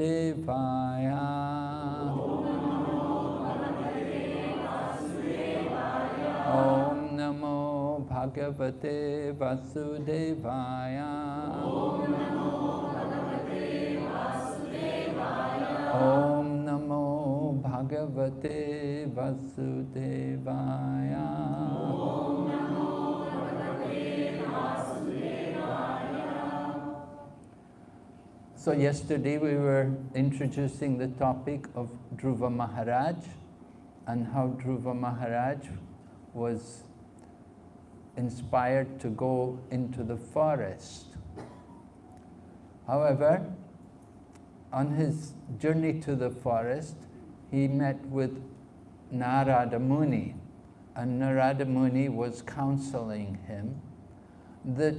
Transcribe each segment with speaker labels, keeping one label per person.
Speaker 1: या ॐ नमो भागवते वासुदेवाया। ॐ नमो भागवते Vasudevaya. So yesterday we were introducing the topic of Dhruva Maharaj and how Dhruva Maharaj was inspired to go into the forest. However, on his journey to the forest, he met with Narada Muni, and Narada Muni was counseling him that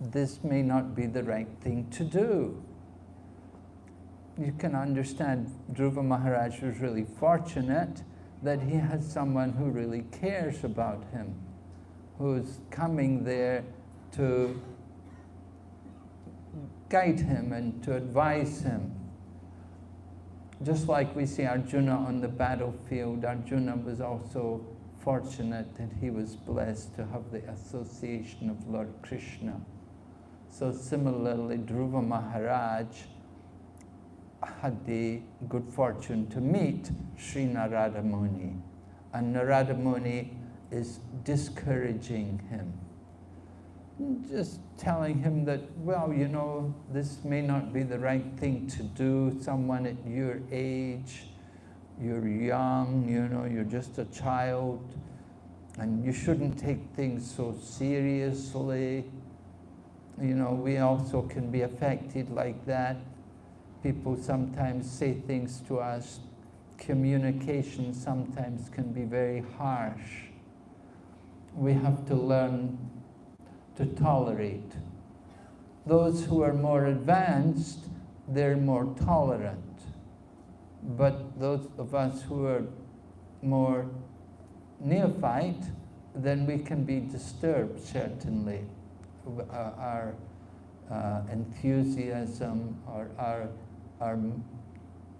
Speaker 1: this may not be the right thing to do. You can understand Dhruva Maharaj was really fortunate that he has someone who really cares about him, who's coming there to guide him and to advise him. Just like we see Arjuna on the battlefield, Arjuna was also fortunate that he was blessed to have the association of Lord Krishna. So similarly, Dhruva Maharaj had the good fortune to meet Sri Narada Muni. And Narada Muni is discouraging him. Just telling him that, well, you know, this may not be the right thing to do. Someone at your age, you're young, you know, you're just a child, and you shouldn't take things so seriously. You know, we also can be affected like that people sometimes say things to us. Communication sometimes can be very harsh. We have to learn to tolerate. Those who are more advanced, they're more tolerant. But those of us who are more neophyte, then we can be disturbed, certainly. Our uh, enthusiasm or our our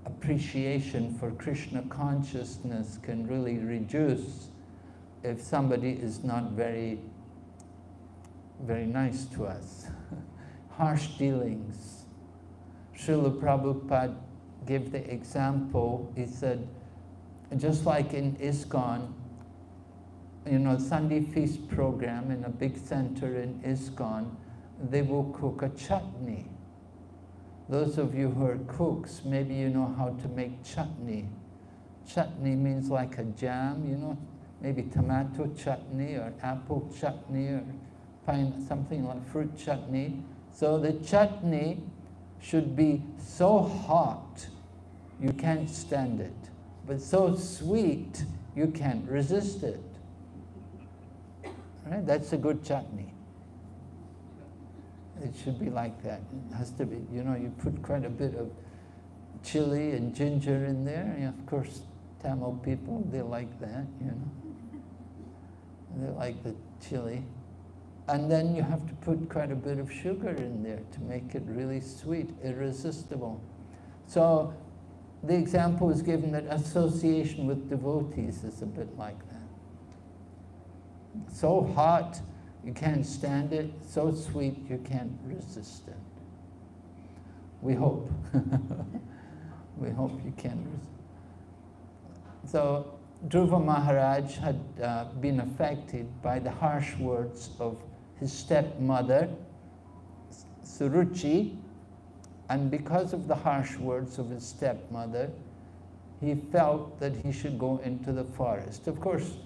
Speaker 1: appreciation for Krishna consciousness can really reduce if somebody is not very, very nice to us. Harsh dealings. Srila Prabhupada gave the example, he said, just like in ISKCON, you know, Sunday feast program in a big center in ISKCON, they will cook a chutney those of you who are cooks, maybe you know how to make chutney. Chutney means like a jam, you know, maybe tomato chutney or apple chutney or pine, something like fruit chutney. So the chutney should be so hot you can't stand it, but so sweet you can't resist it. Right? That's a good chutney. It should be like that. It has to be, you know, you put quite a bit of chili and ginger in there. And of course, Tamil people, they like that, you know. They like the chili. And then you have to put quite a bit of sugar in there to make it really sweet, irresistible. So the example is given that association with devotees is a bit like that. So hot, you can't stand it. So sweet, you can't resist it. We hope. we hope you can resist. So Dhruva Maharaj had uh, been affected by the harsh words of his stepmother, Suruchi, and because of the harsh words of his stepmother, he felt that he should go into the forest. Of course,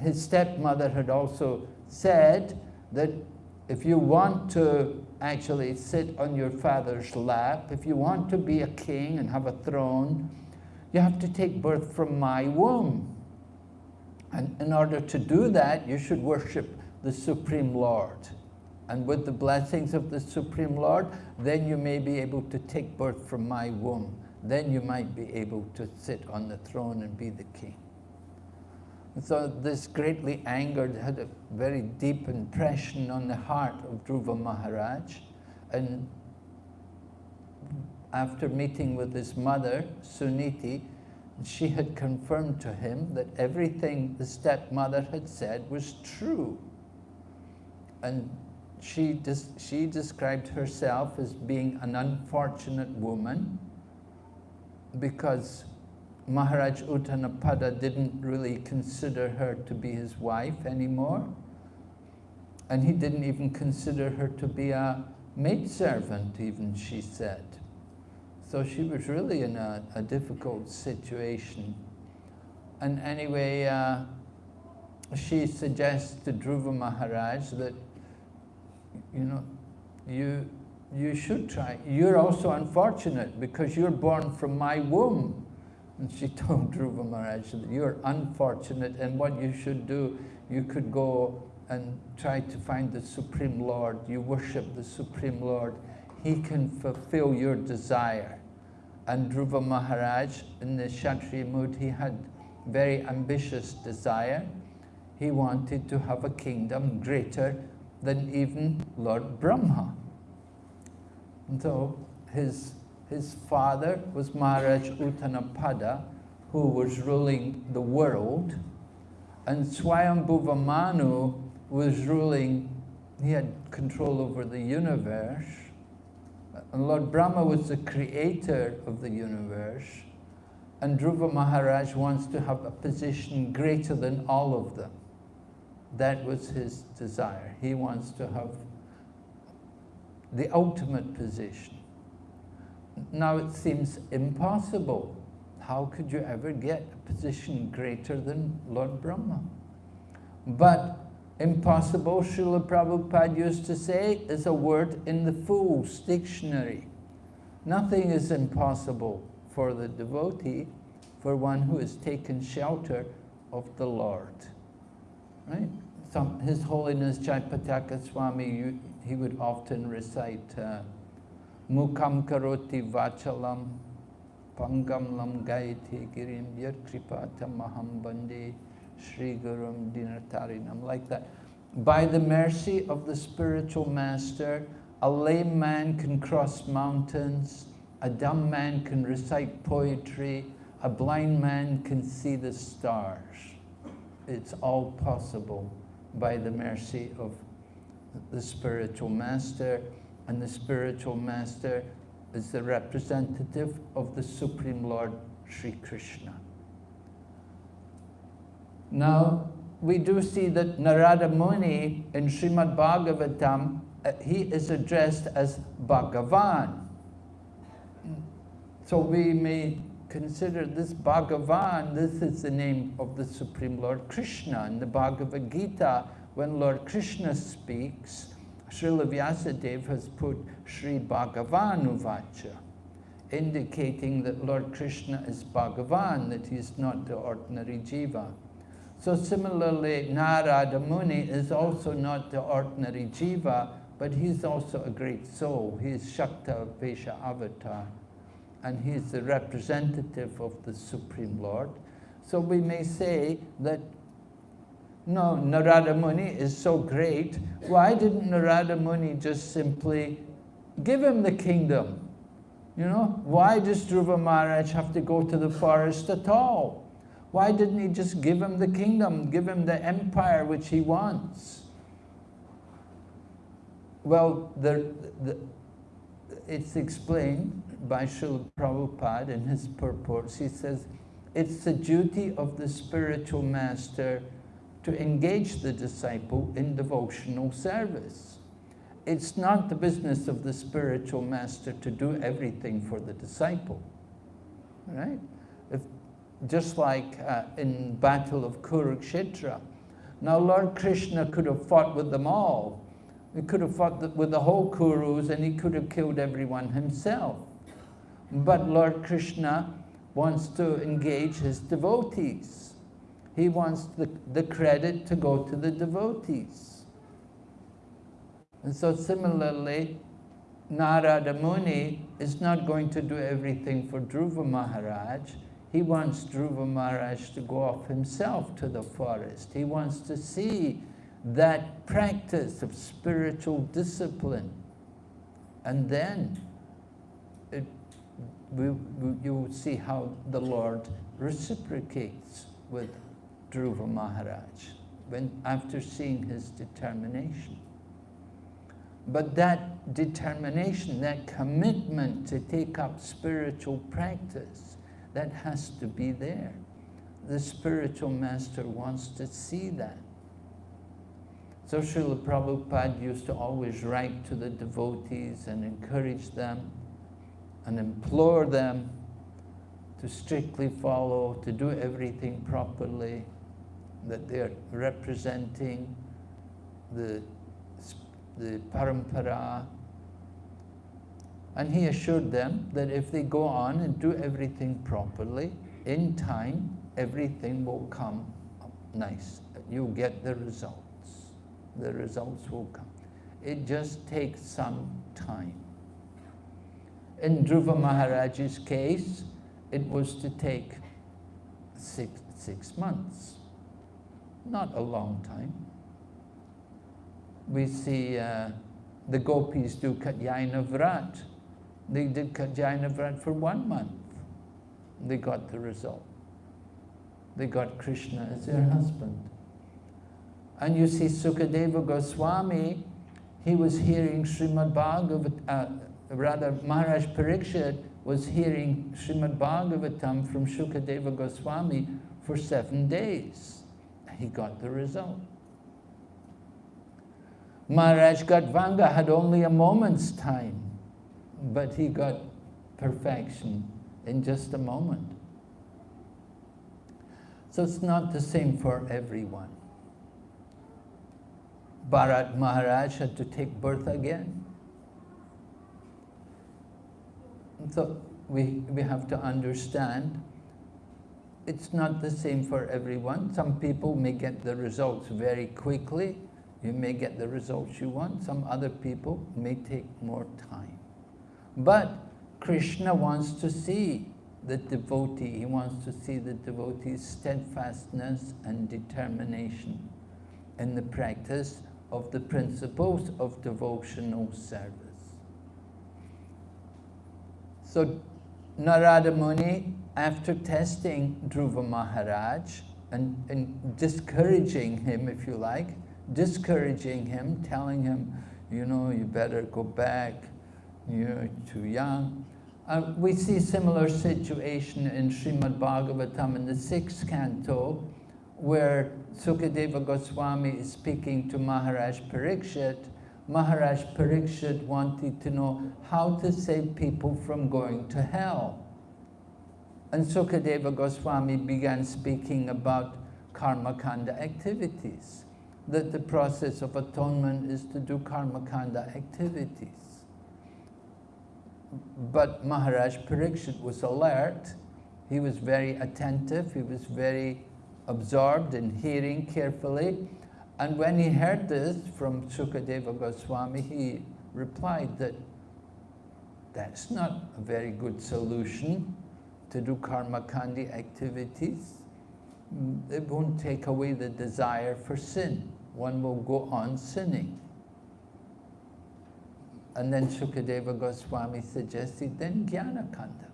Speaker 1: his stepmother had also said that if you want to actually sit on your father's lap, if you want to be a king and have a throne, you have to take birth from my womb. And in order to do that, you should worship the Supreme Lord. And with the blessings of the Supreme Lord, then you may be able to take birth from my womb. Then you might be able to sit on the throne and be the king. So this greatly angered, had a very deep impression on the heart of Dhruva Maharaj. And after meeting with his mother, Suniti, she had confirmed to him that everything the stepmother had said was true. And she, des she described herself as being an unfortunate woman because Maharaj Uttanapada didn't really consider her to be his wife anymore. And he didn't even consider her to be a maidservant, even, she said. So she was really in a, a difficult situation. And anyway, uh, she suggests to Dhruva Maharaj that, you know, you, you should try. You're also unfortunate because you're born from my womb. And she told Dhruva Maharaj that you're unfortunate and what you should do, you could go and try to find the Supreme Lord. You worship the Supreme Lord. He can fulfill your desire. And Dhruva Maharaj, in the Kshatriya mood, he had very ambitious desire. He wanted to have a kingdom greater than even Lord Brahma. And so his, his father was Maharaj Uttanapada, who was ruling the world, and Swayambhuva Manu was ruling, he had control over the universe, and Lord Brahma was the creator of the universe, and Dhruva Maharaj wants to have a position greater than all of them. That was his desire. He wants to have the ultimate position. Now it seems impossible. How could you ever get a position greater than Lord Brahma? But Impossible, Srila Prabhupada used to say, is a word in the Fool's Dictionary. Nothing is impossible for the devotee, for one who has taken shelter of the Lord. Right? Some, His Holiness Jayapataka Swami, he would often recite, uh, Mukam karoti vachalam, pangam lam gayati girim yat kripata maham bande Sri Gurum Dinatarinam, like that. By the mercy of the spiritual master, a lame man can cross mountains, a dumb man can recite poetry, a blind man can see the stars. It's all possible by the mercy of the spiritual master, and the spiritual master is the representative of the Supreme Lord Sri Krishna. Now, we do see that Narada Muni in Srimad Bhagavatam, uh, he is addressed as Bhagavan. So we may consider this Bhagavan, this is the name of the Supreme Lord Krishna. In the Bhagavad Gita, when Lord Krishna speaks, Srila Vyasadeva has put Sri Bhagavan indicating that Lord Krishna is Bhagavan, that he is not the ordinary jiva. So similarly, Narada Muni is also not the ordinary jiva, but he's also a great soul. He is Shakta Vesha Avatar, and he's the representative of the Supreme Lord. So we may say that, no, Narada Muni is so great, why didn't Narada Muni just simply give him the kingdom? You know, why does Dhruva Maharaj have to go to the forest at all? Why didn't he just give him the kingdom, give him the empire which he wants? Well, the, the, it's explained by Srila Prabhupada in his purports. He says, it's the duty of the spiritual master to engage the disciple in devotional service. It's not the business of the spiritual master to do everything for the disciple, right? just like uh, in Battle of Kurukshetra. Now Lord Krishna could have fought with them all. He could have fought with the whole Kurus and he could have killed everyone himself. But Lord Krishna wants to engage his devotees. He wants the, the credit to go to the devotees. And so similarly, Narada Muni is not going to do everything for Dhruva Maharaj He wants Dhruva Maharaj to go off himself to the forest. He wants to see that practice of spiritual discipline. And then it, we, we, you will see how the Lord reciprocates with Dhruva Maharaj when, after seeing his determination. But that determination, that commitment to take up spiritual practice, that has to be there. The spiritual master wants to see that. So Srila Prabhupada used to always write to the devotees and encourage them and implore them to strictly follow, to do everything properly, that they're representing the, the parampara. And he assured them that if they go on and do everything properly, in time, everything will come nice. You'll get the results. The results will come. It just takes some time. In Dhruva Maharaj's case, it was to take six, six months not a long time. We see uh, the gopis do Katyayana Vrat. They did Katyayana Vrat for one month. They got the result. They got Krishna as their husband. And you see Sukadeva Goswami, he was hearing Srimad Bhagavatam, uh, rather Maharaj Parikshit was hearing Srimad Bhagavatam from Sukadeva Goswami for seven days he got the result. Maharaj Khatvanga had only a moment's time, but he got perfection in just a moment. So it's not the same for everyone. Bharat Maharaj had to take birth again. So we, we have to understand it's not the same for everyone. Some people may get the results very quickly. You may get the results you want. Some other people may take more time. But Krishna wants to see the devotee. He wants to see the devotee's steadfastness and determination in the practice of the principles of devotional service. So Narada Muni after testing Dhruva Maharaj and, and discouraging him, if you like, discouraging him, telling him, you know, you better go back, you're too young. Uh, we see a similar situation in Srimad Bhagavatam in the sixth canto, where Sukadeva Goswami is speaking to Maharaj Parikshit. Maharaj Parikshit wanted to know how to save people from going to hell. And Sukadeva Goswami began speaking about karma kanda activities, that the process of atonement is to do karma kanda activities. But Maharaj Parikshit was alert, he was very attentive, he was very absorbed in hearing carefully. And when he heard this from Sukadeva Goswami, he replied that that's not a very good solution to do karma kanda activities, mm, it won't take away the desire for sin. One will go on sinning. And then Shukadeva Goswami suggested, then jnana kanda.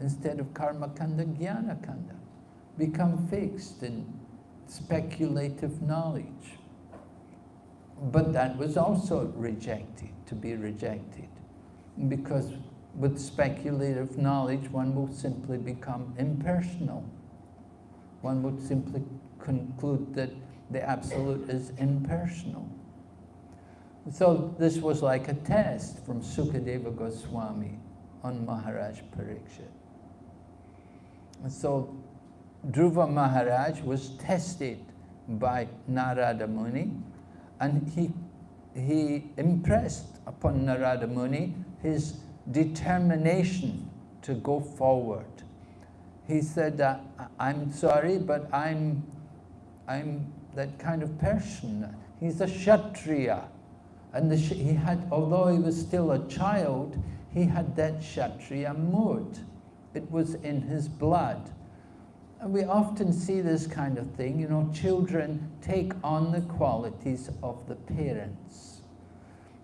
Speaker 1: Instead of karma kanda, jnana kanda. Become fixed in speculative knowledge. But that was also rejected, to be rejected. Because with speculative knowledge, one will simply become impersonal. One would simply conclude that the Absolute is impersonal. So this was like a test from Sukadeva Goswami on Maharaj Parikshit. And so Dhruva Maharaj was tested by Narada Muni and he, he impressed upon Narada Muni his determination to go forward. He said, uh, I'm sorry, but I'm, I'm that kind of person. He's a Kshatriya. And the, he had, although he was still a child, he had that Kshatriya mood. It was in his blood. And we often see this kind of thing, you know, children take on the qualities of the parents.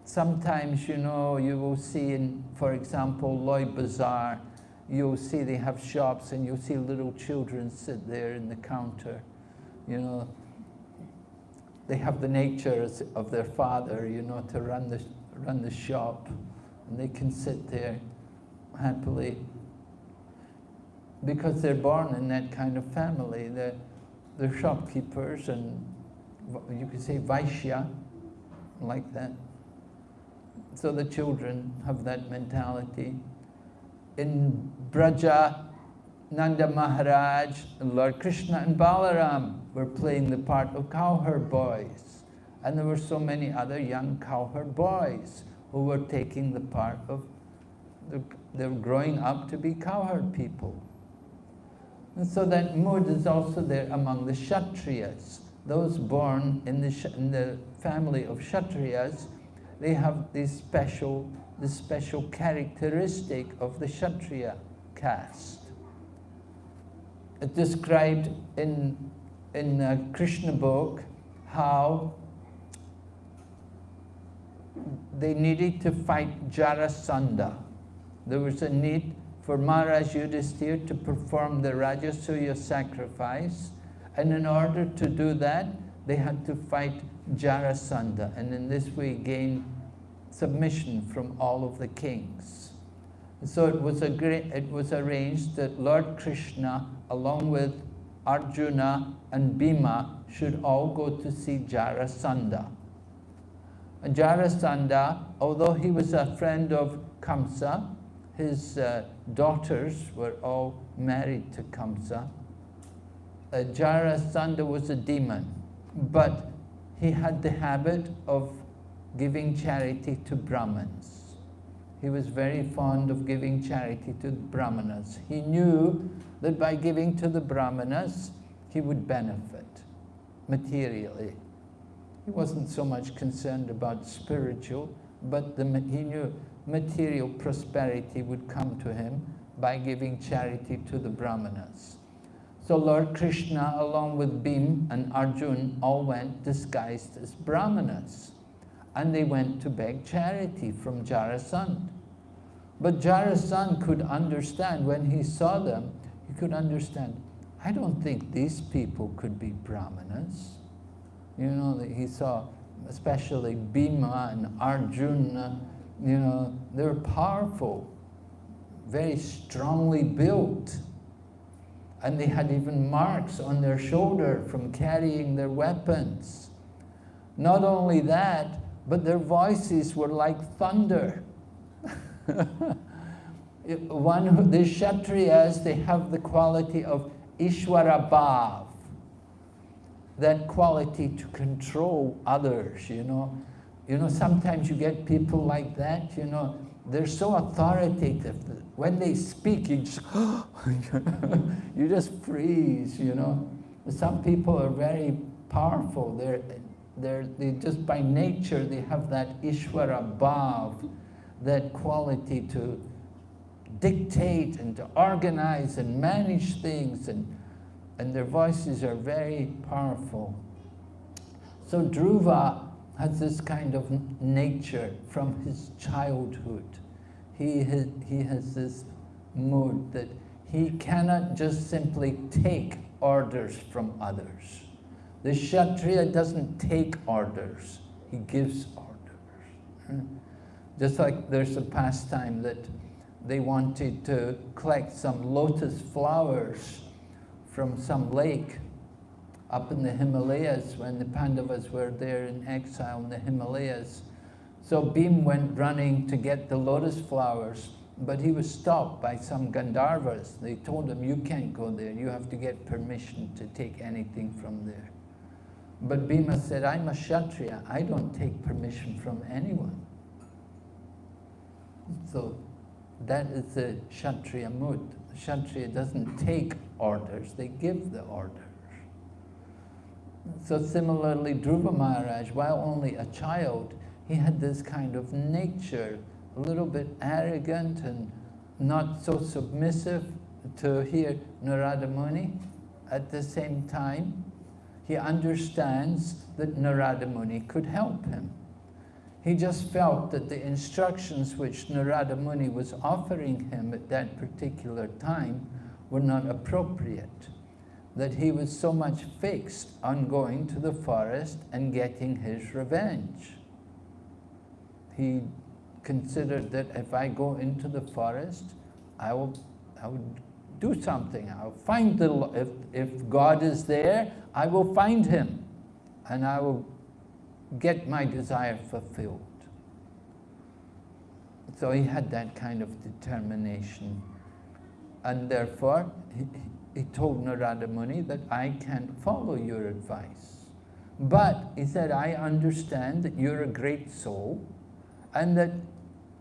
Speaker 1: Sometimes, you know, you will see in, for example, Lloyd Bazaar, you'll see they have shops and you'll see little children sit there in the counter, you know. They have the nature of their father, you know, to run the, run the shop. And they can sit there happily because they're born in that kind of family. They're, they're shopkeepers and you could say Vaishya, like that. So the children have that mentality. In Braja, Nanda Maharaj, Lord Krishna and Balaram were playing the part of cowherd boys. And there were so many other young cowherd boys who were taking the part of, the, they were growing up to be cowherd people. And so that mood is also there among the Kshatriyas. Those born in the, in the family of Kshatriyas, they have this special, this special characteristic of the Kshatriya caste. It described in, in a Krishna book how they needed to fight Jarasandha. There was a need for Maharaj Yudhisthira to perform the Rajasuya sacrifice. And in order to do that, they had to fight Jarasandha, and in this way gain submission from all of the kings. So it was, it was arranged that Lord Krishna, along with Arjuna and Bhima, should all go to see Jarasandha. And Jarasandha, although he was a friend of Kamsa, his uh, daughters were all married to Kamsa. Uh, Jarasandha was a demon, but he had the habit of giving charity to Brahmins. He was very fond of giving charity to Brahmanas. He knew that by giving to the Brahmanas, he would benefit materially. He wasn't so much concerned about spiritual, but the, he knew material prosperity would come to him by giving charity to the Brahmanas. So Lord Krishna, along with Bhim and Arjun, all went disguised as Brahmanas. And they went to beg charity from Jarasandh. But Jarasandh could understand, when he saw them, he could understand, I don't think these people could be Brahmanas. You know, that he saw especially Bhima and Arjuna, uh, you know, they're powerful, very strongly built. And they had even marks on their shoulder from carrying their weapons. Not only that, but their voices were like thunder. One, the Kshatriyas, they have the quality of Ishwara Bhav, that quality to control others, you know. You know, sometimes you get people like that, you know, they're so authoritative. When they speak, you just, you just freeze, you know. Some people are very powerful. They're, they're, they just by nature, they have that Ishwara Bhav, that quality to dictate and to organize and manage things, and, and their voices are very powerful. So Dhruva has this kind of nature from his childhood. He has, he has this mood that he cannot just simply take orders from others. The Kshatriya doesn't take orders, he gives orders. Hmm? Just like there's a pastime that they wanted to collect some lotus flowers from some lake up in the Himalayas when the Pandavas were there in exile in the Himalayas. So Bhim went running to get the lotus flowers, but he was stopped by some Gandharvas. They told him, you can't go there, you have to get permission to take anything from there. But Bhima said, I'm a Kshatriya, I don't take permission from anyone. So that is the Kshatriya mood. Kshatriya doesn't take orders, they give the order. So similarly, Dhruva Maharaj, while only a child, he had this kind of nature, a little bit arrogant and not so submissive, to hear Narada Muni. At the same time, he understands that Narada Muni could help him. He just felt that the instructions which Narada Muni was offering him at that particular time were not appropriate, that he was so much fixed on going to the forest and getting his revenge. He considered that if I go into the forest, I will, I will do something. I'll find the, if, if God is there, I will find him and I will get my desire fulfilled. So he had that kind of determination. And therefore, he, he told Narada Muni that I can't follow your advice. But he said, I understand that you're a great soul and that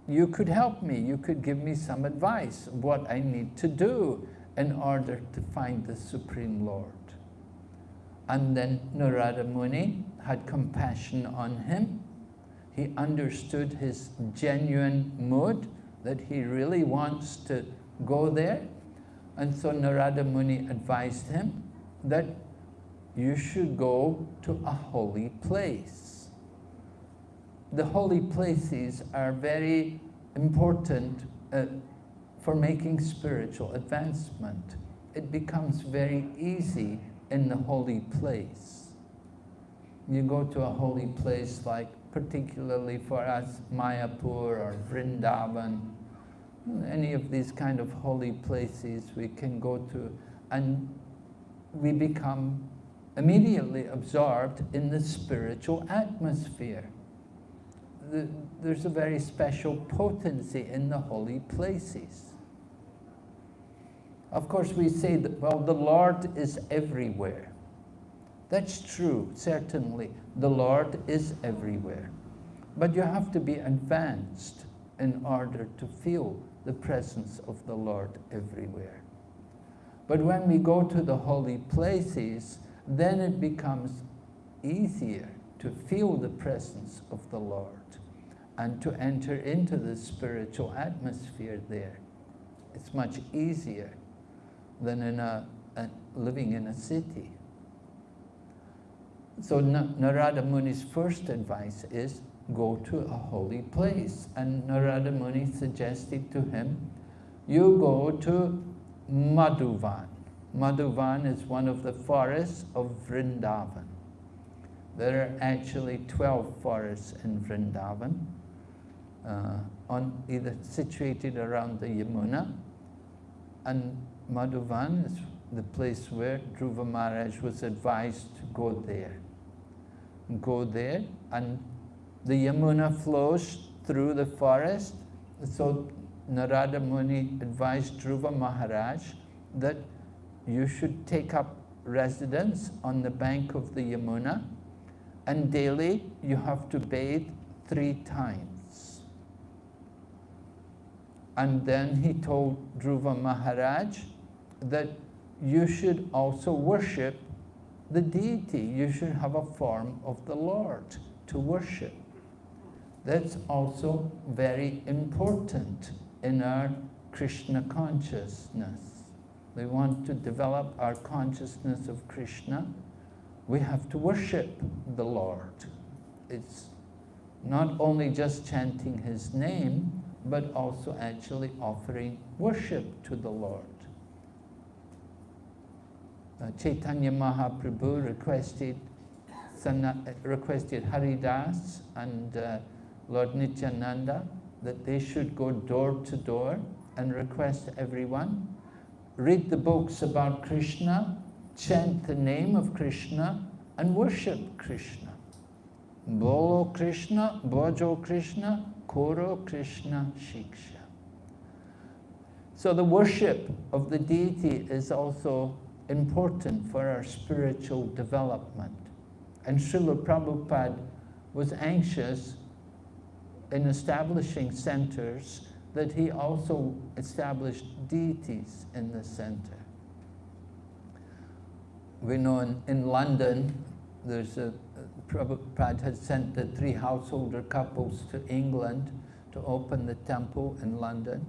Speaker 1: you could help me. You could give me some advice what I need to do in order to find the Supreme Lord. And then Narada Muni had compassion on him. He understood his genuine mood, that he really wants to go there. And so Narada Muni advised him that you should go to a holy place. The holy places are very important uh, for making spiritual advancement. It becomes very easy in the holy place. You go to a holy place like particularly for us Mayapur or Vrindavan, any of these kind of holy places we can go to and we become immediately absorbed in the spiritual atmosphere. The, there's a very special potency in the holy places. Of course, we say that, well, the Lord is everywhere. That's true, certainly. The Lord is everywhere. But you have to be advanced in order to feel the presence of the Lord everywhere. But when we go to the holy places, then it becomes easier to feel the presence of the Lord and to enter into the spiritual atmosphere there. It's much easier than in a, a living in a city. So Narada Muni's first advice is go to a holy place. And Narada Muni suggested to him, you go to Madhuvan. Madhuvan is one of the forests of Vrindavan. There are actually 12 forests in Vrindavan, uh, on either situated around the Yamuna, and Madhuvan is the place where Dhruva Maharaj was advised to go there. Go there and the Yamuna flows through the forest. So Narada Muni advised Dhruva Maharaj that you should take up residence on the bank of the Yamuna and daily you have to bathe three times. And then he told Dhruva Maharaj that you should also worship the deity. You should have a form of the Lord to worship. That's also very important in our Krishna consciousness. We want to develop our consciousness of Krishna. We have to worship the Lord. It's not only just chanting his name, but also actually offering worship to the Lord. Uh, Chaitanya Mahaprabhu requested, requested Haridas and uh, Lord Nityananda that they should go door to door and request everyone, read the books about Krishna, chant the name of Krishna, and worship Krishna. Bolo Krishna, Bhajo Krishna, Koro Krishna Shiksha. So the worship of the deity is also important for our spiritual development. And Srila Prabhupada was anxious in establishing centers that he also established deities in the center. We know in, in London, there's a, Prabhupada had sent the three householder couples to England to open the temple in London.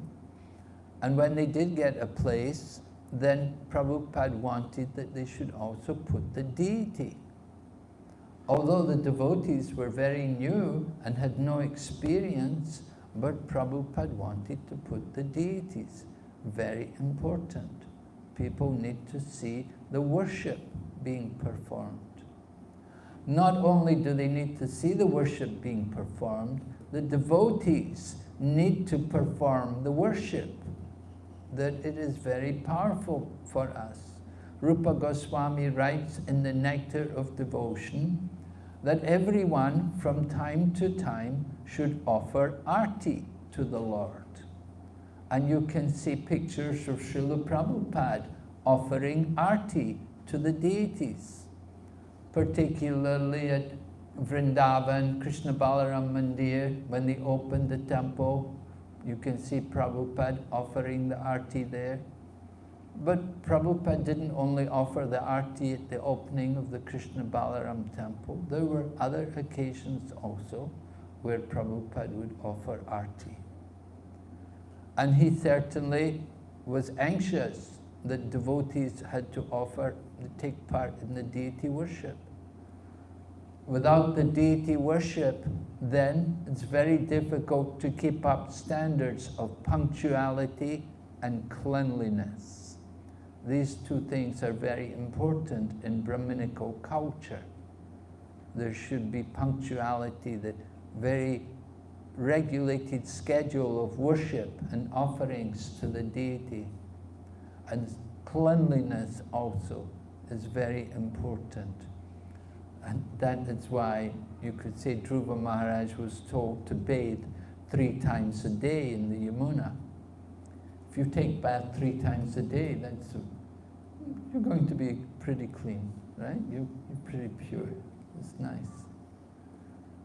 Speaker 1: And when they did get a place, then Prabhupada wanted that they should also put the deity. Although the devotees were very new and had no experience, but Prabhupada wanted to put the deities. Very important. People need to see the worship being performed. Not only do they need to see the worship being performed, the devotees need to perform the worship. That it is very powerful for us. Rupa Goswami writes in the Nectar of Devotion that everyone from time to time should offer arti to the Lord. And you can see pictures of Srila Prabhupada offering arti to the deities, particularly at Vrindavan, Krishna Balaram Mandir, when they opened the temple, you can see Prabhupada offering the arti there. But Prabhupada didn't only offer the arti at the opening of the Krishna Balaram temple. There were other occasions also where Prabhupada would offer arti. And he certainly was anxious that devotees had to offer, to take part in the deity worship. Without the deity worship, then it's very difficult to keep up standards of punctuality and cleanliness. These two things are very important in Brahminical culture. There should be punctuality, the very regulated schedule of worship and offerings to the deity. And cleanliness also is very important. And that is why you could say Dhruva Maharaj was told to bathe three times a day in the Yamuna. If you take bath three times a day, that's you're going to be pretty clean, right? You, you're pretty pure. It's nice.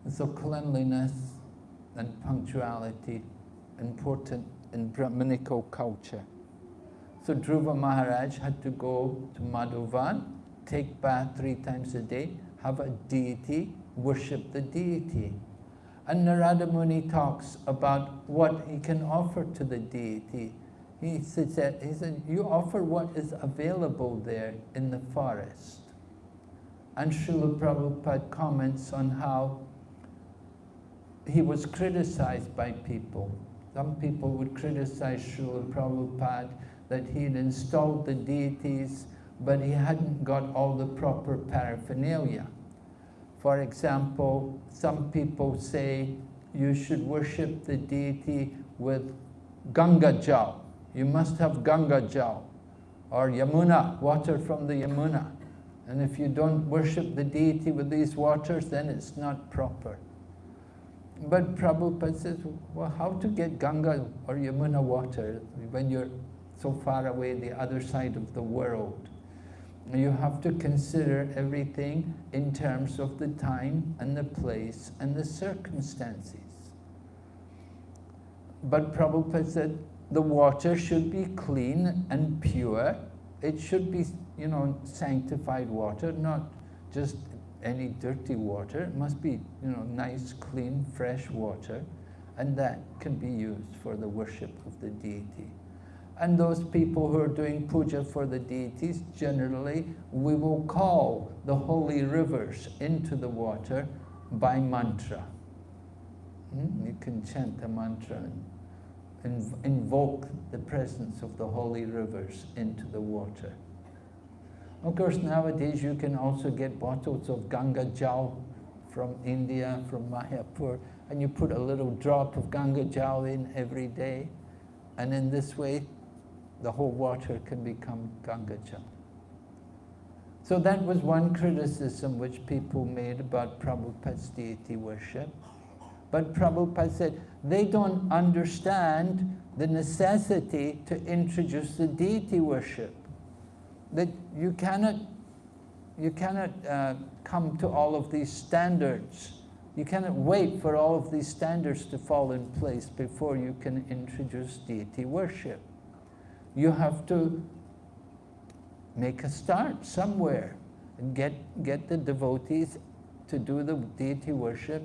Speaker 1: And so cleanliness and punctuality important in Brahminical culture. So Dhruva Maharaj had to go to Madhuvan, take bath three times a day, have a deity, worship the deity. And Narada Muni talks about what he can offer to the deity. He said, he said, you offer what is available there in the forest. And Srila Prabhupada comments on how he was criticized by people. Some people would criticize Srila Prabhupada that he had installed the deities but he hadn't got all the proper paraphernalia. For example, some people say you should worship the deity with Ganga Jal. You must have Ganga Jal or Yamuna, water from the Yamuna. And if you don't worship the deity with these waters, then it's not proper. But Prabhupada says, well, how to get Ganga or Yamuna water when you're so far away the other side of the world? you have to consider everything in terms of the time and the place and the circumstances. But Prabhupada said the water should be clean and pure. It should be, you know, sanctified water, not just any dirty water. It must be, you know, nice, clean, fresh water. And that can be used for the worship of the deity. And those people who are doing puja for the deities, generally, we will call the holy rivers into the water by mantra. Hmm? You can chant the mantra and invoke the presence of the holy rivers into the water. Of course, nowadays you can also get bottles of Ganga Jal from India, from Mayapur, and you put a little drop of Ganga Jal in every day. And in this way, the whole water can become Ganga Jal. So that was one criticism which people made about Prabhupada's deity worship. But Prabhupada said they don't understand the necessity to introduce the deity worship. That you cannot, you cannot uh, come to all of these standards. You cannot wait for all of these standards to fall in place before you can introduce deity worship you have to make a start somewhere and get, get the devotees to do the deity worship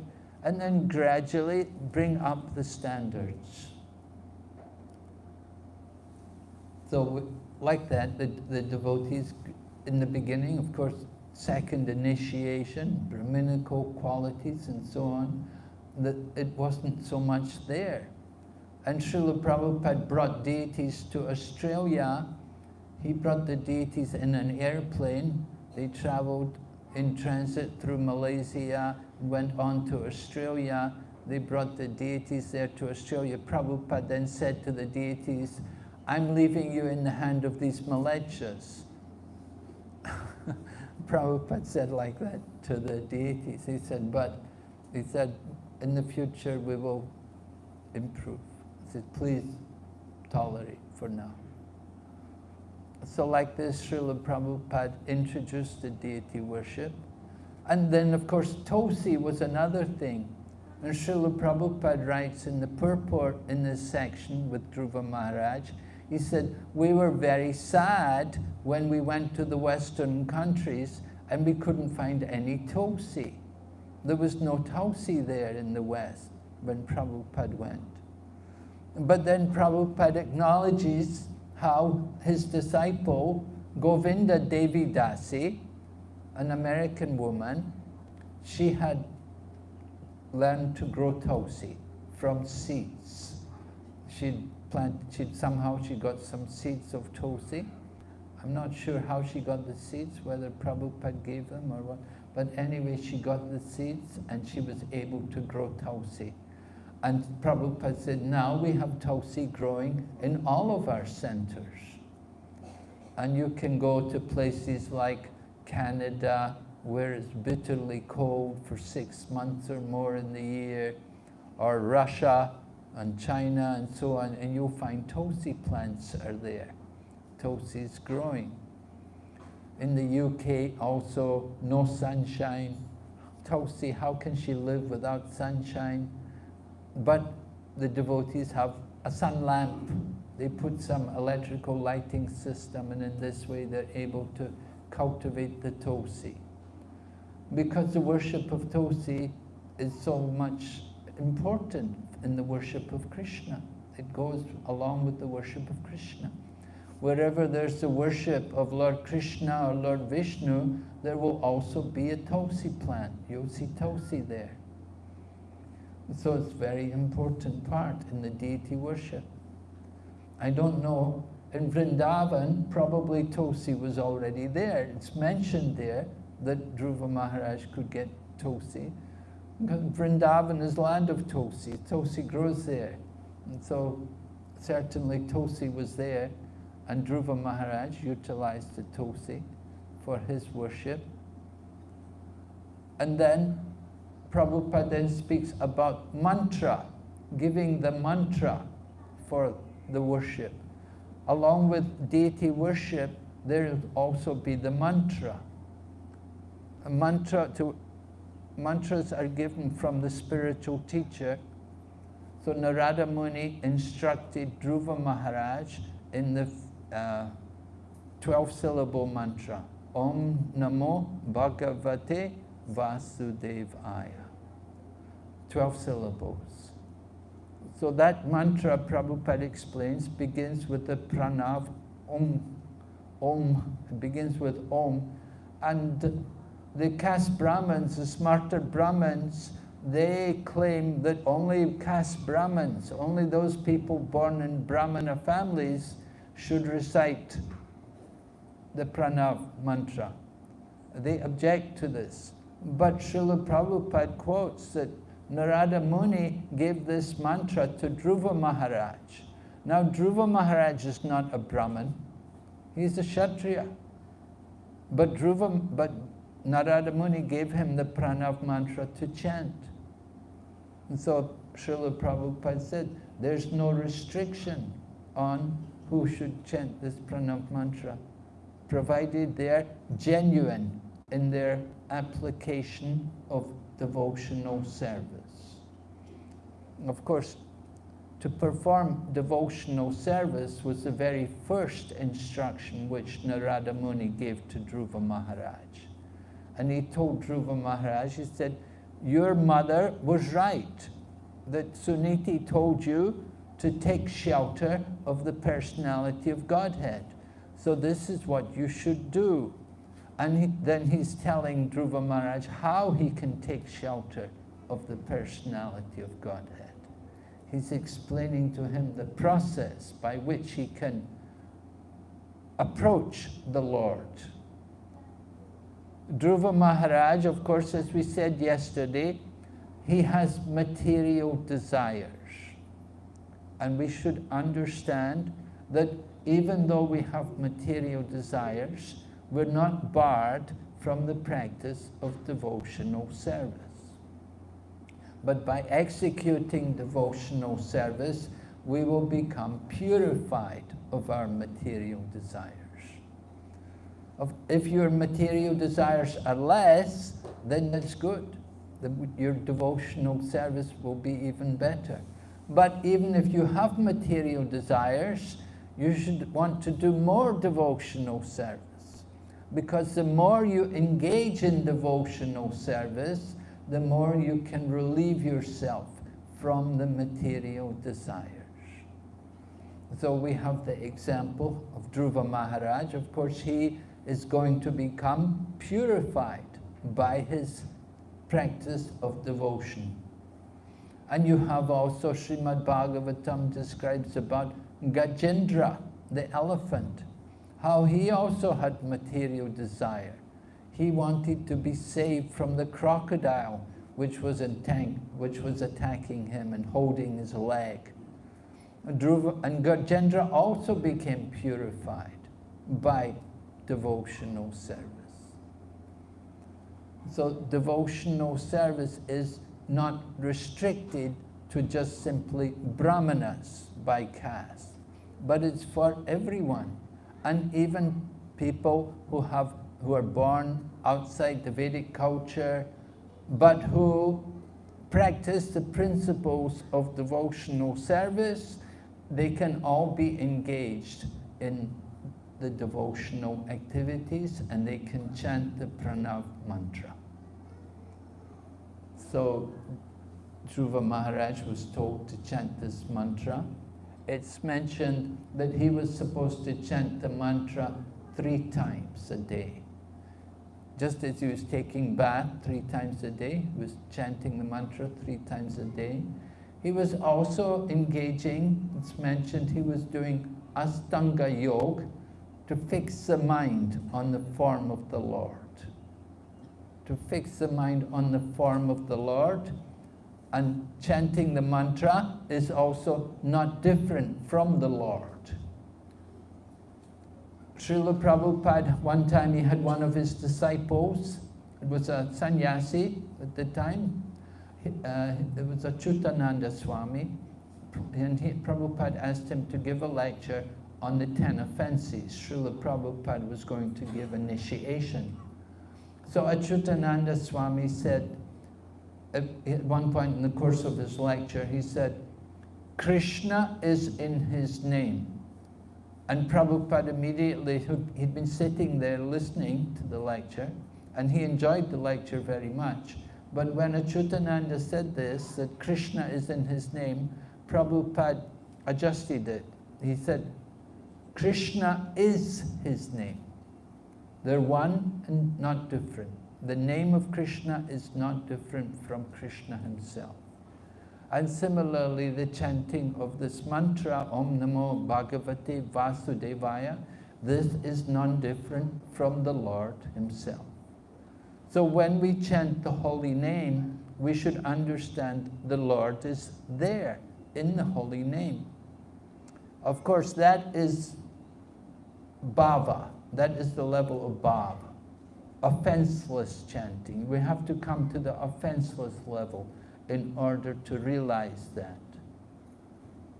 Speaker 1: and then gradually bring up the standards. So like that, the, the devotees in the beginning, of course, second initiation, Brahminical qualities and so on, that it wasn't so much there. And Srila Prabhupada brought deities to Australia. He brought the deities in an airplane. They traveled in transit through Malaysia, went on to Australia. They brought the deities there to Australia. Prabhupada then said to the deities, I'm leaving you in the hand of these Mlecchas. Prabhupada said like that to the deities. He said, but he said, in the future we will improve. He said, please tolerate for now. So like this, Srila Prabhupada introduced the deity worship. And then, of course, Tulsi was another thing. And Srila Prabhupada writes in the purport in this section with Dhruva Maharaj, he said, we were very sad when we went to the Western countries and we couldn't find any Tulsi. There was no Tulsi there in the West when Prabhupada went. But then Prabhupada acknowledges how his disciple, Govinda Devi Dasi, an American woman, she had learned to grow Tulsi from seeds. She'd plant, she'd somehow she got some seeds of Tulsi. I'm not sure how she got the seeds, whether Prabhupada gave them or what. But anyway, she got the seeds and she was able to grow Tulsi. And Prabhupada said, now we have Tulsi growing in all of our centers. And you can go to places like Canada, where it's bitterly cold for six months or more in the year, or Russia and China and so on, and you'll find Tulsi plants are there. Tulsi is growing. In the UK also, no sunshine. Tulsi, how can she live without sunshine? But the devotees have a sun lamp. They put some electrical lighting system and in this way they're able to cultivate the Tulsi. Because the worship of Tulsi is so much important in the worship of Krishna. It goes along with the worship of Krishna. Wherever there's the worship of Lord Krishna or Lord Vishnu, there will also be a Tulsi plant. You'll see Tulsi there. So it's very important part in the deity worship. I don't know, in Vrindavan, probably Tulsi was already there. It's mentioned there that Dhruva Maharaj could get Tulsi. Vrindavan is land of Tulsi. Tulsi grows there. And so certainly Tulsi was there and Dhruva Maharaj utilized the Tulsi for his worship. And then Prabhupada then speaks about mantra, giving the mantra for the worship. Along with deity worship, there will also be the mantra. A mantra to mantras are given from the spiritual teacher. So Narada Muni instructed Dhruva Maharaj in the uh, 12 syllable mantra. Om Namo Bhagavate Vasudevaya. 12 syllables. So that mantra, Prabhupada explains, begins with the pranav, Om. Om, it begins with Om. And the caste Brahmins, the smarta Brahmins, they claim that only caste Brahmins, only those people born in Brahmana families should recite the pranav mantra. They object to this. But Srila Prabhupada quotes that Narada Muni gave this mantra to Dhruva Maharaj. Now Dhruva Maharaj is not a Brahmin, he's a Kshatriya. But Dhruva, but Narada Muni gave him the pranav mantra to chant. And so Srila Prabhupada said, there's no restriction on who should chant this pranav mantra, provided they're genuine in their application of devotional service. Of course, to perform devotional service was the very first instruction which Narada Muni gave to Dhruva Maharaj. And he told Dhruva Maharaj, he said, your mother was right, that Suniti told you to take shelter of the personality of Godhead. So this is what you should do. And he, then he's telling Dhruva Maharaj how he can take shelter of the personality of Godhead. He's explaining to him the process by which he can approach the Lord. Dhruva Maharaj, of course, as we said yesterday, he has material desires. And we should understand that even though we have material desires, we're not barred from the practice of devotional service. But by executing devotional service, we will become purified of our material desires. If your material desires are less, then that's good. Your devotional service will be even better. But even if you have material desires, you should want to do more devotional service. Because the more you engage in devotional service, the more you can relieve yourself from the material desires. So we have the example of Dhruva Maharaj. Of course, he is going to become purified by his practice of devotion. And you have also Srimad Bhagavatam describes about Gajendra, the elephant, how he also had material desire. He wanted to be saved from the crocodile which was, which was attacking him and holding his leg. And Gajendra also became purified by devotional service. So devotional service is not restricted to just simply brahmanas by caste, but it's for everyone. And even people who, have, who are born outside the Vedic culture, but who practice the principles of devotional service, they can all be engaged in the devotional activities and they can chant the pranav mantra. So Dhruva Maharaj was told to chant this mantra. It's mentioned that he was supposed to chant the mantra three times a day. Just as he was taking bath three times a day, he was chanting the mantra three times a day. He was also engaging, it's mentioned he was doing Astanga Yoga, to fix the mind on the form of the Lord. To fix the mind on the form of the Lord and chanting the mantra is also not different from the Lord. Srila Prabhupada, one time he had one of his disciples, it was a sannyasi at the time, uh, it was Achyutananda Swami, and he, Prabhupada asked him to give a lecture on the ten offenses. Srila Prabhupada was going to give initiation. So Achyutananda Swami said, at one point in the course of his lecture, he said, Krishna is in his name. And Prabhupada immediately, he'd been sitting there listening to the lecture, and he enjoyed the lecture very much. But when Achyutananda said this, that Krishna is in his name, Prabhupada adjusted it. He said, Krishna is his name. They're one and not different. The name of Krishna is not different from Krishna himself. And similarly, the chanting of this mantra, Om Namo Bhagavate Vasudevaya, this is non-different from the Lord himself. So when we chant the holy name, we should understand the Lord is there in the holy name. Of course, that is bhava, that is the level of bhava, offenseless chanting. We have to come to the offenseless level in order to realize that.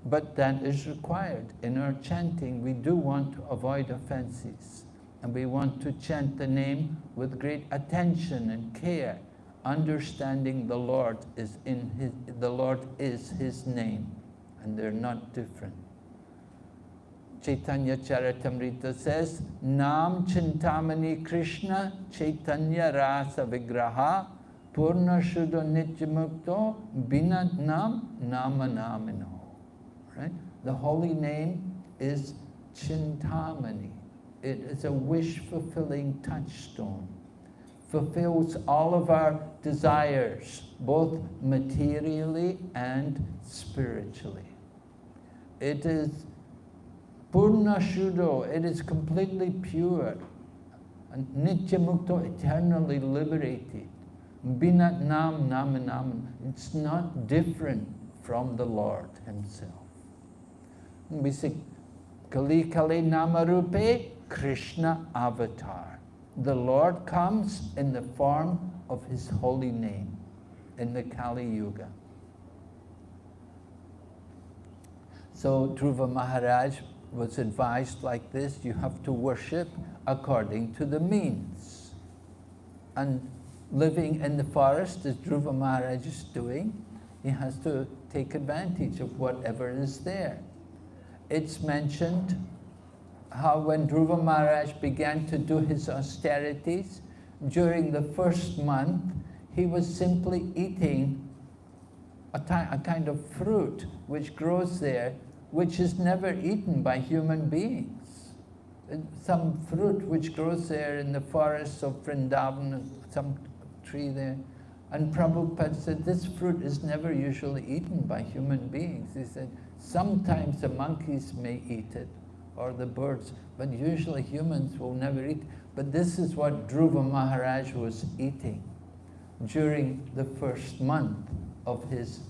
Speaker 1: But that is required. In our chanting, we do want to avoid offenses. And we want to chant the name with great attention and care, understanding the Lord is in his, the Lord is his name, and they're not different. Chaitanya Charitamrita says, Nam Chintamani Krishna Chaitanya Rasa Vigraha Purna Shuddha Nityamukto Binat Nam Nama Namino. right? The holy name is Chintamani. It is a wish-fulfilling touchstone. Fulfills all of our desires, both materially and spiritually. It is Purna Shuddho, it is completely pure. And Nitya Mukto, eternally liberated. Binat Nam Nam Nam, it's not different from the Lord Himself. We say, Kali Kali Namarupe, Krishna avatar. The Lord comes in the form of His holy name in the Kali Yuga. So Dhruva Maharaj was advised like this, you have to worship according to the means. And living in the forest, as Dhruva Maharaj is doing, he has to take advantage of whatever is there. It's mentioned how when Dhruva Maharaj began to do his austerities, during the first month, he was simply eating a, a kind of fruit which grows there which is never eaten by human beings. Some fruit which grows there in the forests of Vrindavan, some tree there. And Prabhupada said, this fruit is never usually eaten by human beings. He said, sometimes the monkeys may eat it, or the birds, but usually humans will never eat. But this is what Dhruva Maharaj was eating during the first month of his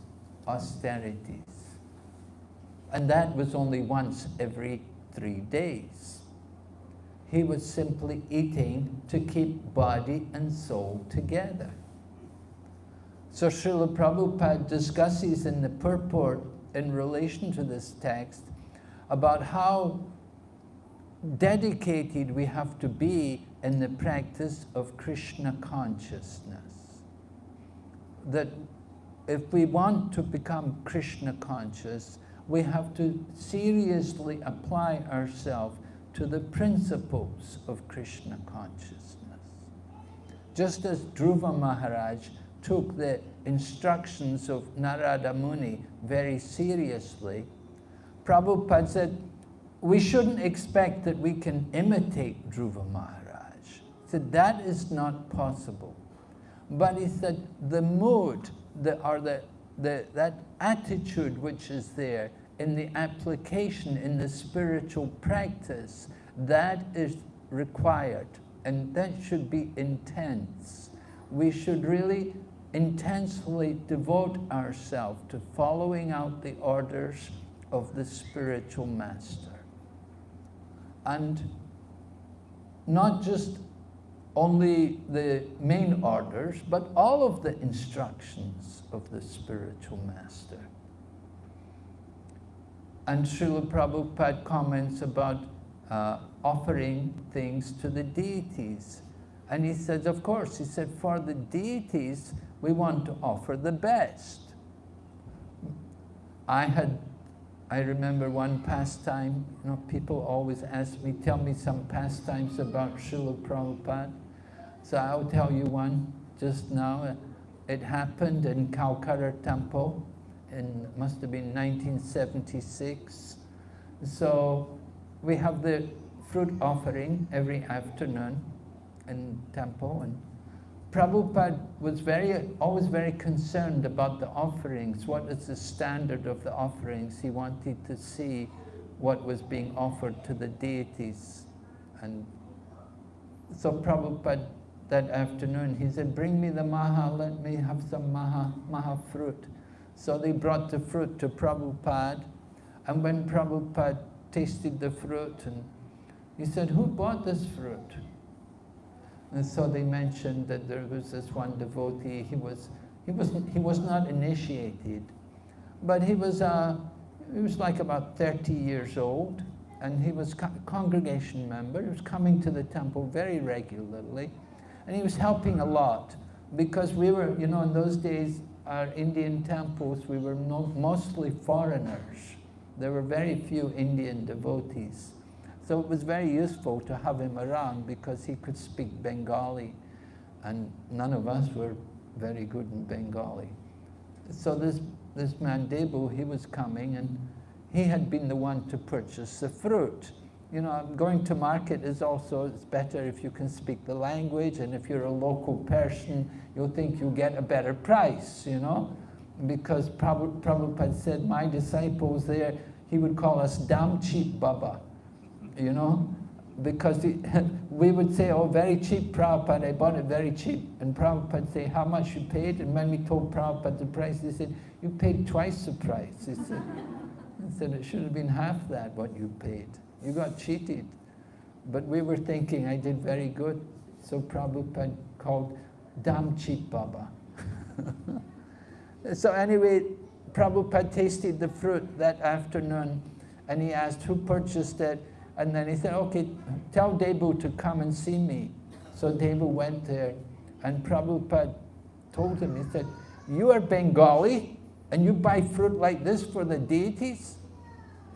Speaker 1: austerities. And that was only once every three days. He was simply eating to keep body and soul together. So Srila Prabhupada discusses in the purport in relation to this text about how dedicated we have to be in the practice of Krishna consciousness. That if we want to become Krishna conscious, we have to seriously apply ourselves to the principles of Krishna consciousness. Just as Dhruva Maharaj took the instructions of Narada Muni very seriously, Prabhupada said, we shouldn't expect that we can imitate Dhruva Maharaj. He said, that is not possible. But he said, the mood, the, or the, the, that attitude which is there in the application, in the spiritual practice, that is required. And that should be intense. We should really intensely devote ourselves to following out the orders of the spiritual master. And not just only the main orders, but all of the instructions of the spiritual master. And Srila Prabhupada comments about uh, offering things to the deities. And he says, of course, he said, for the deities, we want to offer the best. I had, I remember one pastime, you know, people always ask me, tell me some pastimes about Srila Prabhupada. So I'll tell you one just now. It happened in Calcutta Temple in, must have been 1976. So we have the fruit offering every afternoon in temple and Prabhupada was very, always very concerned about the offerings. What is the standard of the offerings? He wanted to see what was being offered to the deities. And so Prabhupada, that afternoon, he said, bring me the maha, let me have some maha, maha fruit. So they brought the fruit to Prabhupada, and when Prabhupada tasted the fruit, and he said, who bought this fruit? And so they mentioned that there was this one devotee, he was, he was, he was not initiated, but he was, uh, he was like about 30 years old, and he was a congregation member. He was coming to the temple very regularly, and he was helping a lot because we were, you know, in those days, our Indian temples, we were no, mostly foreigners. There were very few Indian devotees. So it was very useful to have him around because he could speak Bengali and none of us were very good in Bengali. So this, this man Debu, he was coming and he had been the one to purchase the fruit. You know, going to market is also, it's better if you can speak the language and if you're a local person, you'll think you'll get a better price, you know? Because Prabhupada said, my disciples there, he would call us damn cheap Baba, you know? Because he, we would say, oh, very cheap, Prabhupada, I bought it very cheap. And Prabhupada would say, how much you paid? And when we told Prabhupada the price, he said, you paid twice the price. He said, he said, it should have been half that, what you paid. You got cheated. But we were thinking I did very good. So Prabhupada called Dam Cheat Baba. so anyway, Prabhupada tasted the fruit that afternoon and he asked who purchased it. And then he said, okay, tell Debu to come and see me. So Debu went there and Prabhupada told him, he said, you are Bengali and you buy fruit like this for the deities?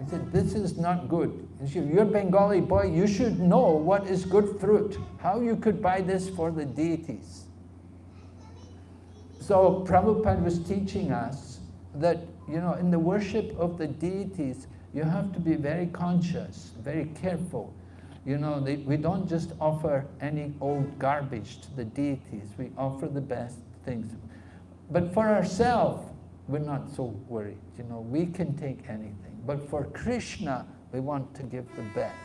Speaker 1: He said, this is not good. He said, you're Bengali boy, you should know what is good fruit, how you could buy this for the deities. So Prabhupada was teaching us that, you know, in the worship of the deities, you have to be very conscious, very careful. You know, they, we don't just offer any old garbage to the deities, we offer the best things. But for ourselves, we're not so worried. You know, we can take anything. But for Krishna, we want to give the best.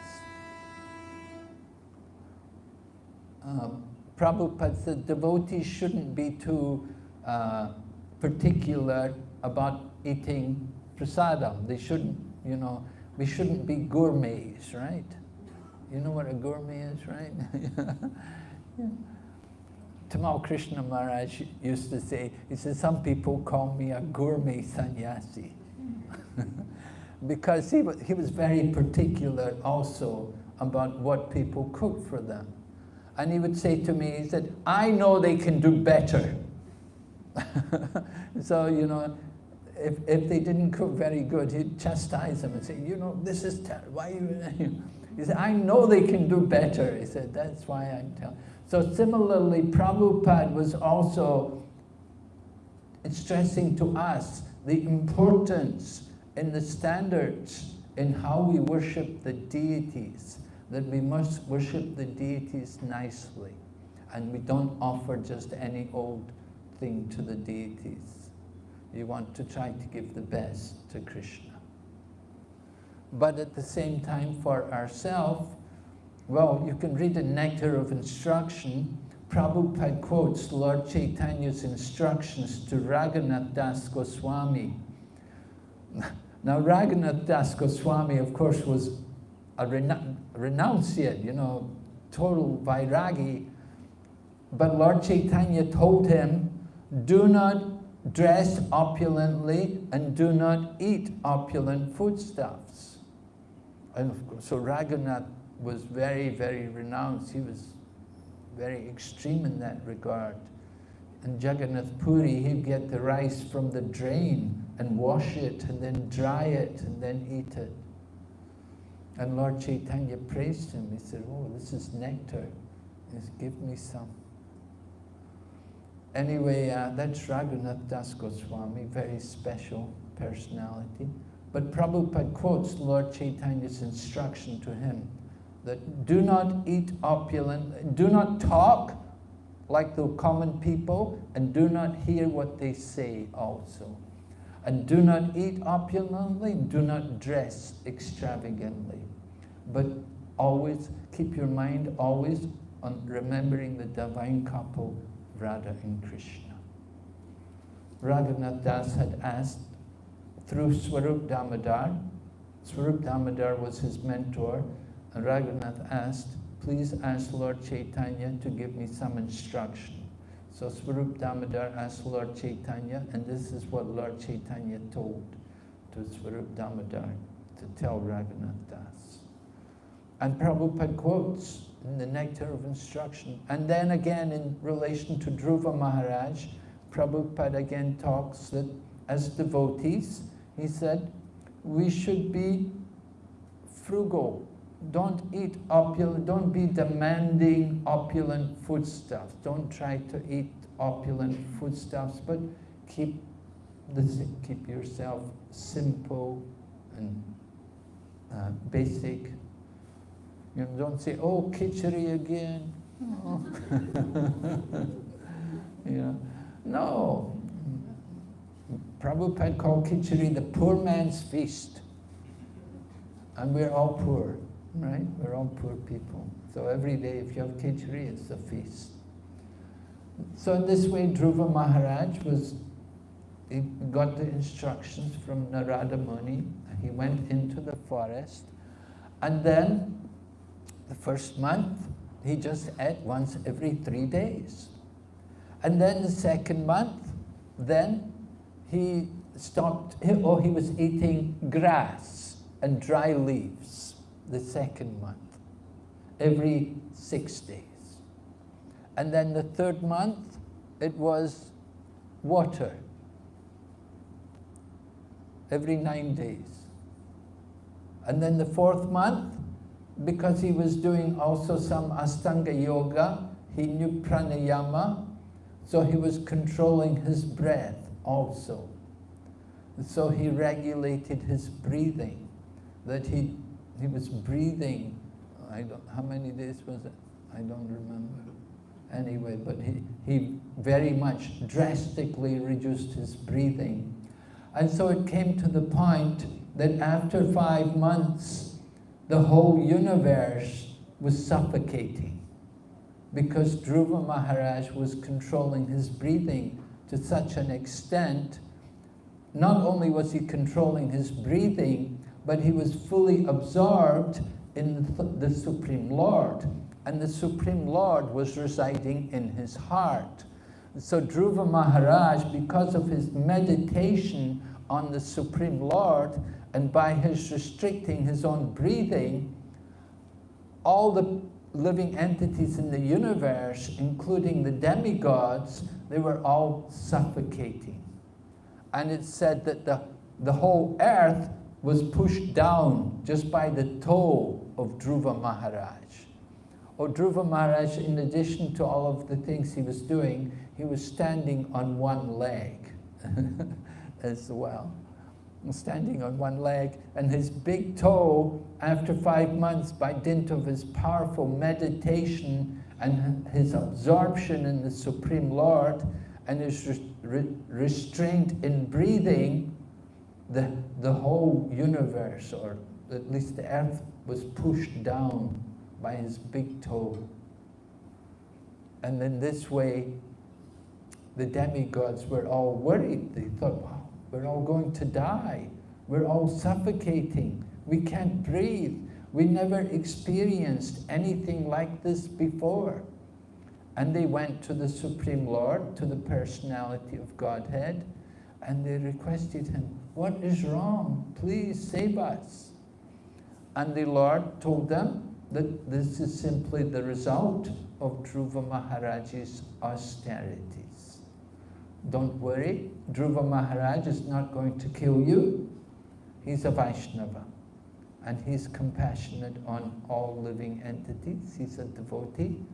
Speaker 1: Um, Prabhupada said devotees shouldn't be too uh, particular about eating prasadam. They shouldn't, you know, we shouldn't be gourmets, right? You know what a gourmet is, right? yeah. Tamal Krishna Maharaj used to say, he said, some people call me a gourmet sannyasi. because he was, he was very particular also about what people cooked for them. And he would say to me, he said, I know they can do better. so, you know, if, if they didn't cook very good, he'd chastise them and say, you know, this is terrible. Why you? He said, I know they can do better. He said, that's why I'm telling. So similarly, Prabhupada was also stressing to us the importance in the standards in how we worship the deities, that we must worship the deities nicely. And we don't offer just any old thing to the deities. You want to try to give the best to Krishna. But at the same time, for ourselves, well, you can read the Nectar of Instruction. Prabhupada quotes Lord Chaitanya's instructions to Raghunath Das Goswami. Now, Raghunath Das Goswami, of course, was a renunciate, you know, total vairagi. But Lord Chaitanya told him, do not dress opulently and do not eat opulent foodstuffs. And so Raghunath was very, very renounced. He was very extreme in that regard. And Jagannath Puri, he'd get the rice from the drain and wash it and then dry it and then eat it. And Lord Chaitanya praised him. He said, oh, this is nectar. He said, give me some. Anyway, uh, that's Raghunath Das Goswami, very special personality. But Prabhupada quotes Lord Chaitanya's instruction to him that do not eat opulent, do not talk like the common people, and do not hear what they say also. And do not eat opulently, do not dress extravagantly. But always keep your mind always on remembering the divine couple, Radha and Krishna. Raghunath Das had asked through Swarup Damodar, Swarup Damodar was his mentor, and Raghunath asked, please ask Lord Chaitanya to give me some instruction. So Swarup Damodar asked Lord Chaitanya, and this is what Lord Chaitanya told to Swarup Damodar to tell Raghunath Das. And Prabhupada quotes in the Nectar of Instruction. And then again in relation to Dhruva Maharaj, Prabhupada again talks that as devotees, he said, we should be frugal don't eat opulent, don't be demanding opulent foodstuffs. Don't try to eat opulent foodstuffs, but keep, this, keep yourself simple and uh, basic. You know, don't say, oh, khichdi again. Oh. you know, no. Prabhupada called khichdi the poor man's feast. And we're all poor, right? Mm-hmm. We're all poor people. So every day if you have khichdi, it's a feast. So in this way, Dhruva Maharaj was, he got the instructions from Narada Muni. He went into the forest. And then, the first month, he just ate once every three days. And then the second month, then he stopped, or he was eating grass and dry leaves the second month, every six days. And then the third month, it was water every nine days. And then the fourth month, because he was doing also some Astanga Yoga, he knew pranayama, so he was controlling his breath also. So he regulated his breathing, that he, he was breathing, I don't, how many days was it? I don't remember anyway, but he, he very much drastically reduced his breathing. And so it came to the point that after five months, the whole universe was suffocating because Dhruva Maharaj was controlling his breathing to such an extent. Not only was he controlling his breathing, but he was fully absorbed in the Supreme Lord and the Supreme Lord was residing in his heart. So Dhruva Maharaj, because of his meditation on the Supreme Lord, and by his restricting his own breathing, all the living entities in the universe, including the demigods, they were all suffocating. And it said that the, the whole earth was pushed down just by the toe of Dhruva Maharaj. Or Dhruva Maharaj, in addition to all of the things he was doing, he was standing on one leg as well. Standing on one leg, and his big toe, after five months, by dint of his powerful meditation and his absorption in the Supreme Lord, and his re restraint in breathing, the, the whole universe, or at least the earth, was pushed down by his big toe. And in this way, the demigods were all worried. They thought, wow, we're all going to die. We're all suffocating. We can't breathe. We never experienced anything like this before. And they went to the Supreme Lord, to the personality of Godhead, and they requested him, what is wrong? Please save us. And the Lord told them, that this is simply the result of Dhruva Maharaj's austerities. Don't worry, Dhruva Maharaj is not going to kill you. He's a Vaishnava and he's compassionate on all living entities. He's a devotee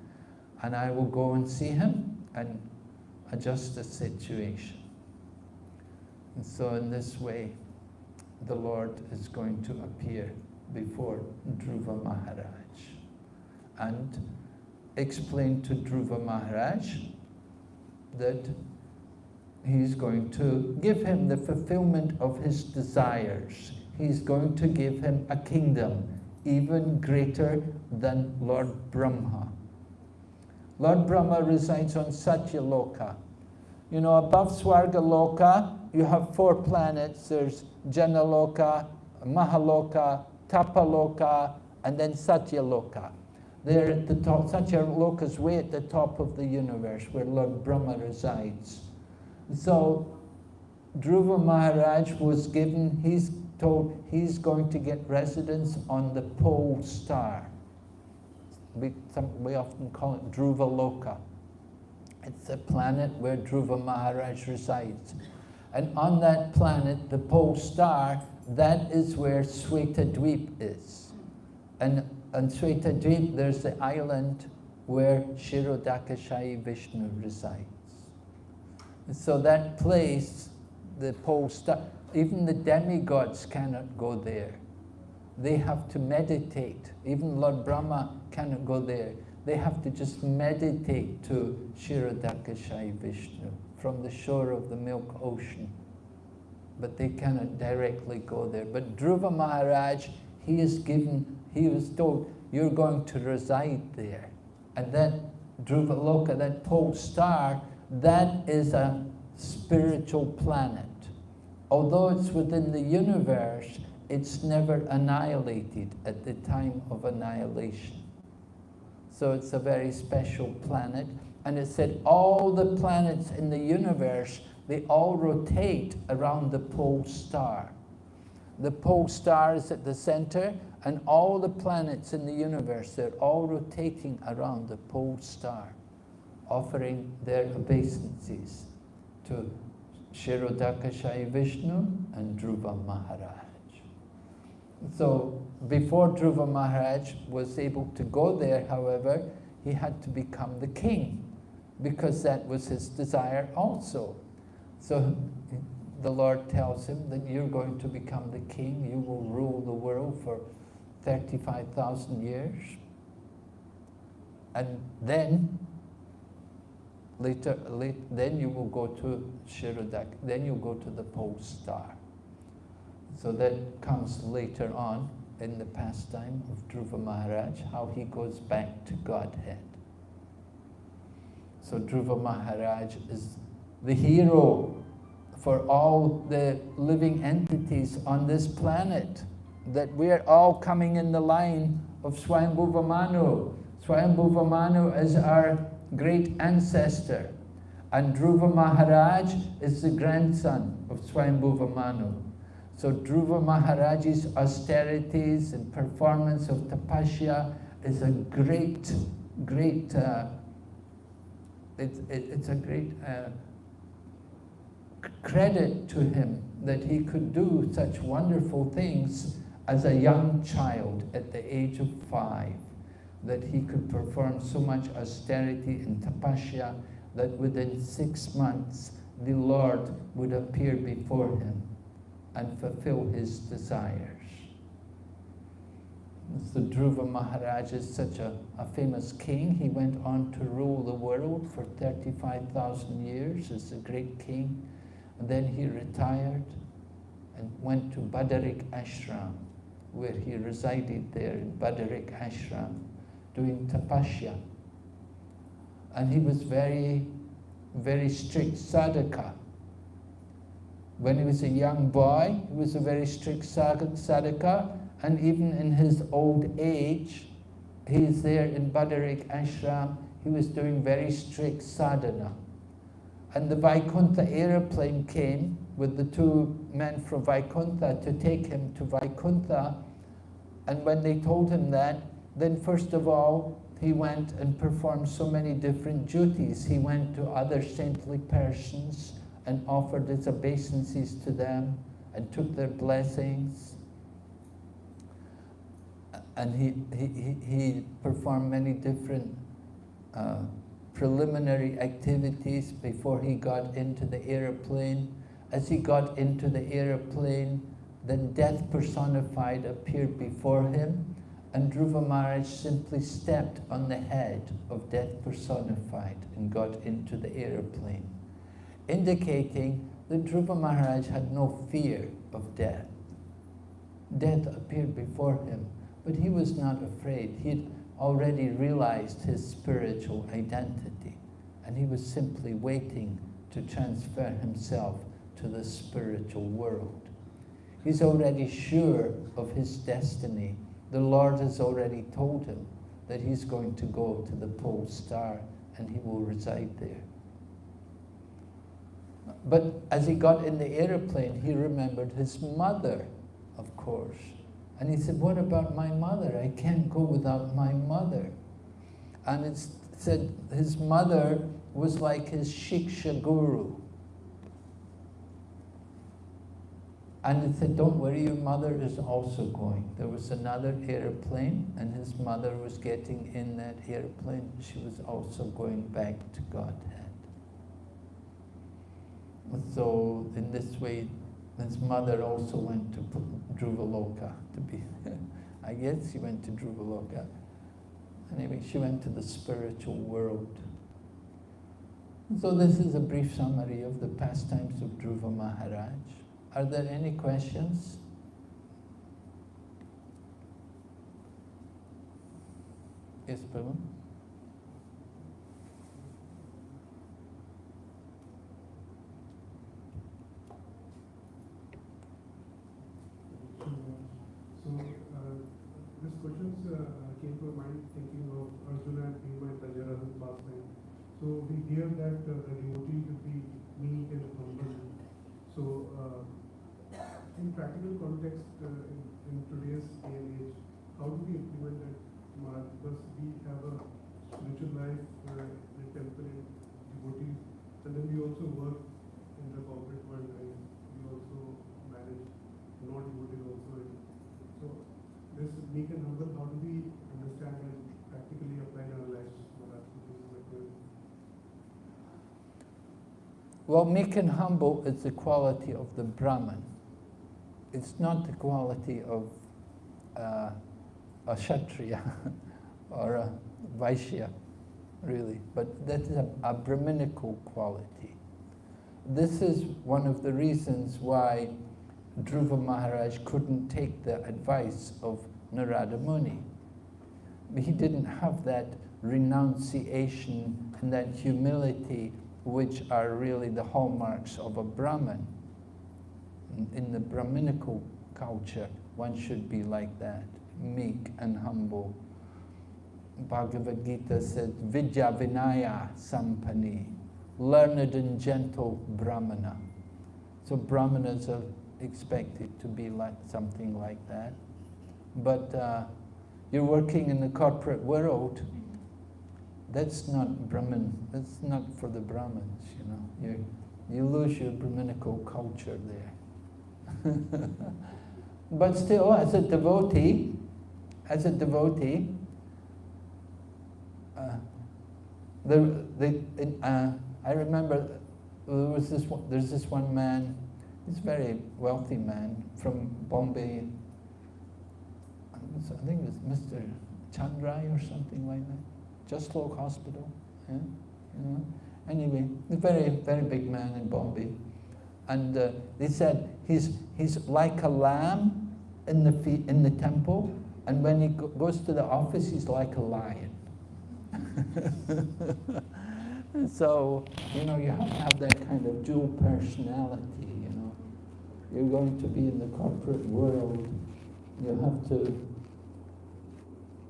Speaker 1: and I will go and see him and adjust the situation. And so in this way, the Lord is going to appear before Dhruva Maharaj and explain to Dhruva Maharaj that he's going to give him the fulfillment of his desires. He's going to give him a kingdom even greater than Lord Brahma. Lord Brahma resides on Satyaloka. You know, above Swargaloka, you have four planets. There's Janaloka, Mahaloka, Tapaloka, and then Satyaloka. They're at the top, Satyaloka is way at the top of the universe where Lord Brahma resides. So Dhruva Maharaj was given, he's told he's going to get residence on the pole star. We, some, we often call it Dhruva Loka. It's a planet where Dhruva Maharaj resides. And on that planet, the pole star, that is where Sweta Dweep is. And on Sweta Dweep, there's the island where Kshirodakashayi Vishnu resides. And So that place, the pole star, even the demigods cannot go there. They have to meditate. Even Lord Brahma cannot go there. They have to just meditate to Kshirodakashayi Vishnu from the shore of the milk ocean. But they cannot directly go there. But Dhruva Maharaj, he is given, he was told, you're going to reside there. And that Dhruva Loka, that pole star, that is a spiritual planet. Although it's within the universe, it's never annihilated at the time of annihilation. So it's a very special planet. And it said all the planets in the universe, they all rotate around the pole star. The pole star is at the center, and all the planets in the universe, they're all rotating around the pole star, offering their obeisances to Kshirodakashayi Vishnu and Dhruva Maharaj. So before Dhruva Maharaj was able to go there, however, he had to become the king because that was his desire also. So the Lord tells him that you're going to become the king, you will rule the world for 35,000 years. And then, later, late, then you will go to Kshirodak, then you go to the pole star. So that comes later on in the pastime of Dhruva Maharaj, how he goes back to Godhead. So Dhruva Maharaj is the hero for all the living entities on this planet that we are all coming in the line of Swayambhuva Manu. Swayambhuva Manu is our great ancestor. And Dhruva Maharaj is the grandson of Swayambhuva Manu. So Dhruva Maharaj's austerities and performance of tapasya is a great, great, uh, it's, it, it's a great uh, credit to him that he could do such wonderful things as a young child at the age of five, that he could perform so much austerity and tapasya that within six months the Lord would appear before him and fulfill his desires. So Dhruva Maharaj is such a, a famous king. He went on to rule the world for 35,000 years as a great king. And then he retired and went to Badarik Ashram where he resided there in Badarik Ashram, doing tapasya. And he was very, very strict sadhaka. When he was a young boy, he was a very strict sadhaka, and even in his old age, he's there in Badarik Ashram, he was doing very strict sadhana. And the Vaikuntha aeroplane came with the two men from Vaikuntha to take him to Vaikuntha. And when they told him that, then first of all, he went and performed so many different duties. He went to other saintly persons and offered his obeisances to them and took their blessings. And he, he, he performed many different uh, preliminary activities before he got into the aeroplane. As he got into the aeroplane, then death personified appeared before him, and Dhruva Maharaj simply stepped on the head of death personified and got into the aeroplane, indicating that Dhruva Maharaj had no fear of death. Death appeared before him, but he was not afraid. He had already realized his spiritual identity, and he was simply waiting to transfer himself to the spiritual world. He's already sure of his destiny. The Lord has already told him that he's going to go to the pole star and he will reside there. But as he got in the aeroplane, he remembered his mother, of course. And he said, what about my mother? I can't go without my mother. And it said his mother was like his Shiksha guru. And it said, don't worry, your mother is also going. There was another airplane, and his mother was getting in that airplane. She was also going back to Godhead. So in this way, His mother also went to Dhruvaloka to be, I guess she went to Dhruvaloka. Anyway, she went to the spiritual world. So this is a brief summary of the pastimes of Dhruva Maharaj. Are there any questions? Yes, Prabhu?
Speaker 2: So this question came to mind thinking of Arjuna and Bhima and Rajaratan pastime. So we hear that uh, the devotee should be meek and humble. So uh, in practical context, uh, in, in, today's day and age, how do we implement that? Because we have a spiritual life uh, in temple devotees, and then we also work in the corporate world and we also manage non-devotees also. So meek and humble, how do we understand and practically apply in our lives?
Speaker 1: Well, meek and humble is the quality of the Brahman. It's not the quality of uh, a Kshatriya or a Vaishya, really, but that is a, a Brahminical quality. This is one of the reasons why Dhruva Maharaj couldn't take the advice of Narada Muni. He didn't have that renunciation and that humility which are really the hallmarks of a Brahmin. In, the Brahminical culture, one should be like that, meek and humble. Bhagavad Gita says, Vidya Vinaya Sampanne, learned and gentle Brahmana. So Brahmanas are expected to be like something like that. But uh, you're working in the corporate world, that's not Brahmin, that's not for the Brahmins, you know. You, you lose your Brahminical culture there. but still, as a devotee, as a devotee, uh, the, the, uh, I remember there was this one, there's this one man, he's a very wealthy man from Bombay. I think it was Mr. Chanrai or something like that. Jaslok Hospital. Yeah? You know? Anyway, a very, very big man in Bombay. And uh, they said he's, he's like a lamb in the, in the temple, and when he go goes to the office, he's like a lion. so, you know, you have to have that kind of dual personality, you know. You're going to be in the corporate world. You have to,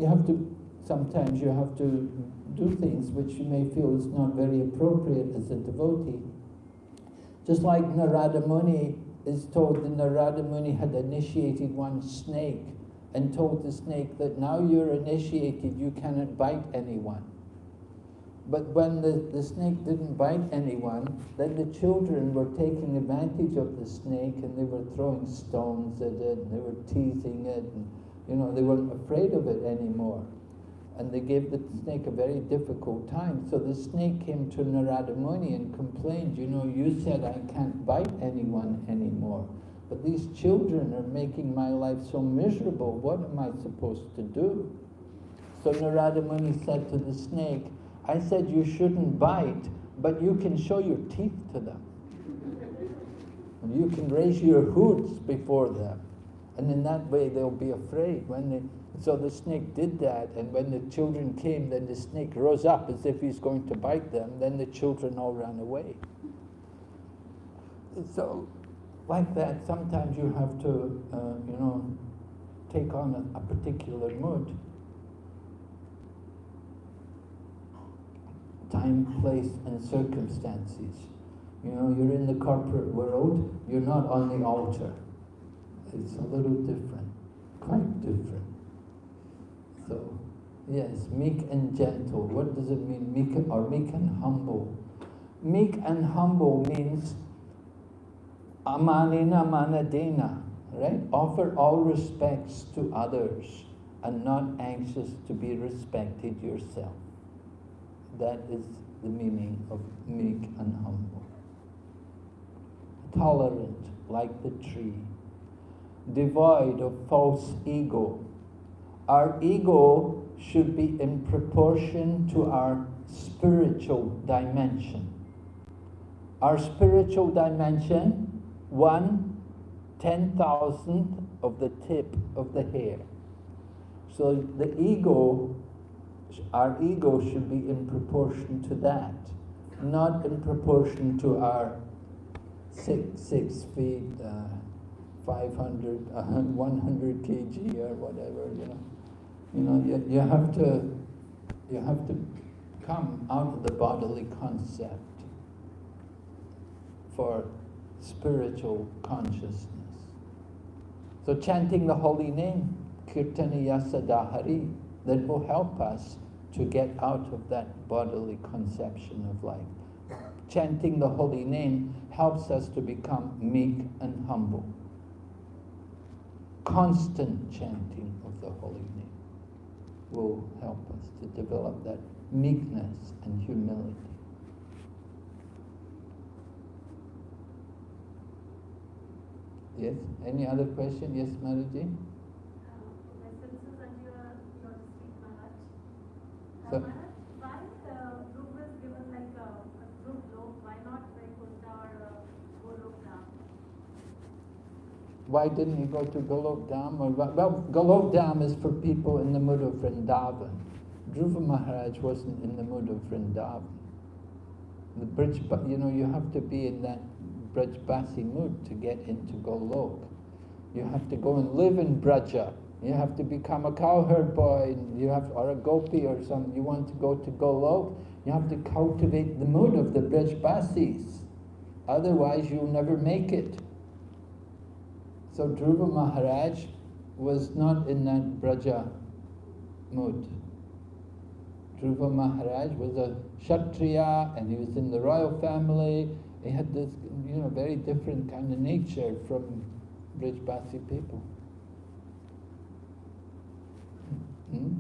Speaker 1: you have to sometimes you have to do things which you may feel is not very appropriate as a devotee. Just like Narada Muni is told that Narada Muni had initiated one snake and told the snake that now you're initiated, you cannot bite anyone. But when the, the snake didn't bite anyone, then the children were taking advantage of the snake and they were throwing stones at it and they were teasing it and you know, they weren't afraid of it anymore and they gave the snake a very difficult time. So the snake came to Narada Muni and complained, you know, you said I can't bite anyone anymore, but these children are making my life so miserable, what am I supposed to do? So Narada Muni said to the snake, I said you shouldn't bite, but you can show your teeth to them. And you can raise your hoods before them. And in that way they'll be afraid when they so the snake did that, and when the children came, then the snake rose up as if he's going to bite them. Then the children all ran away. So, like that, sometimes you have to, uh, you know, take on a, a particular mood. Time, place, and circumstances. You know, you're in the corporate world, you're not on the altar. It's a little different, quite different. So, yes, meek and gentle. What does it mean, meek or meek and humble? Meek and humble means amanina manadena, right? Offer all respects to others and not anxious to be respected yourself. That is the meaning of meek and humble. Tolerant, like the tree, devoid of false ego. Our ego should be in proportion to our spiritual dimension. Our spiritual dimension, one ten thousandth of the tip of the hair. So the ego, our ego should be in proportion to that, not in proportion to our six, six feet, uh, 500, uh, 100 kg or whatever, you know. You know, you, you have to, you have to come out of the bodily concept for spiritual consciousness. So chanting the holy name, Kirtaniya Sadahari, that will help us to get out of that bodily conception of life. Chanting the holy name helps us to become meek and humble. Constant chanting of the holy name will help us to develop that meekness and humility. Yes, any other question? Yes, Maraji? So-
Speaker 3: why uh, Dhruv was given like a, a Dhruv lok, why not Vaikuntha or uh, Golok Dham?
Speaker 1: Why didn't he go to Golok Dham? Well, Golok Dham is for people in the mood of Vrindavan. Dhruva Maharaj wasn't in the mood of Vrindavan. The Brij, you know, you have to be in that Brajbasi mood to get into Golok. You have to go and live in Braja. You have to become a cowherd boy, you have, or a gopi or something. You want to go to Golok, you have to cultivate the mood of the Brajbasis. Otherwise, you'll never make it. So Dhruva Maharaj was not in that Braja mood. Dhruva Maharaj was a Kshatriya and he was in the royal family. He had this, you know, very different kind of nature from Brijbasi people. Hmm?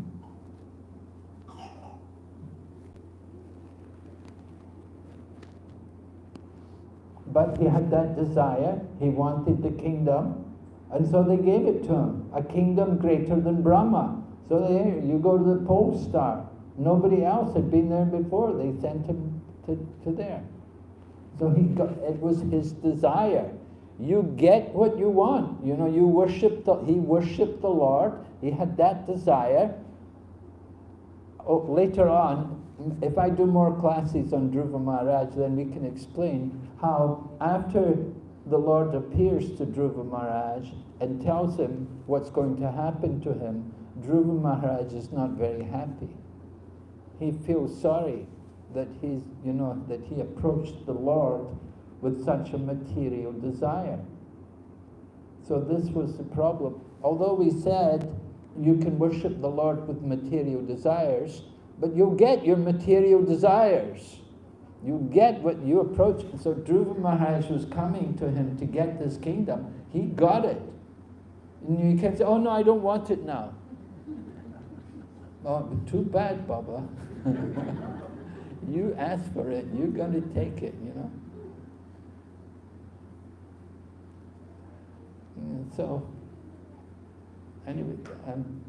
Speaker 1: But he had that desire, he wanted the kingdom, and so they gave it to him, a kingdom greater than Brahma. So there, you go to the pole star. Nobody else had been there before. They sent him to, to there. So he got, it was his desire. You get what you want. You know, you worship the, he worshipped the Lord. He had that desire. Oh, later on, if I do more classes on Dhruva Maharaj, then we can explain how after the Lord appears to Dhruva Maharaj and tells him what's going to happen to him, Dhruva Maharaj is not very happy. He feels sorry that he's, you know, that he approached the Lord with such a material desire. So this was the problem. Although we said you can worship the Lord with material desires, but you'll get your material desires. You get what you approach. So Dhruva Maharaj was coming to him to get this kingdom. He got it. And you can say, oh no, I don't want it now. Oh, too bad, Baba. you asked for it, you're going to take it, you know. And so, anyway, um,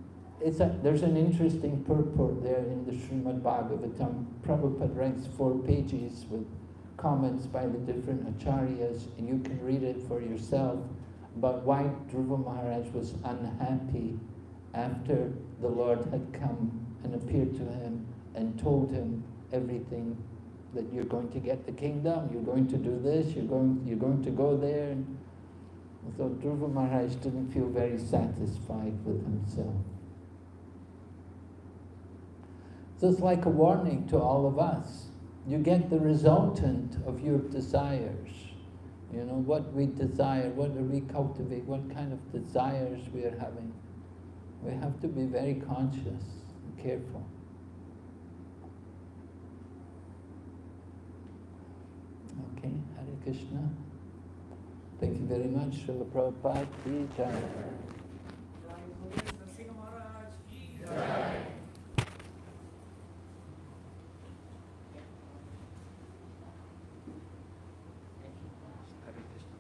Speaker 1: it's a, there's an interesting purport there in the Srimad Bhagavatam. Prabhupada writes four pages with comments by the different acharyas, and you can read it for yourself But why Dhruva Maharaj was unhappy after the Lord had come and appeared to him and told him everything that you're going to get the kingdom, you're going to do this, you're going, you're going to go there. And so Dhruva Maharaj didn't feel very satisfied with himself. So it's like a warning to all of us. You get the resultant of your desires. You know, what we desire, what do we cultivate, what kind of desires we are having. We have to be very conscious and careful. Okay, Hare Krishna. Thank you very much, Srila Prabhupada. Ki jai. Hare Krishna.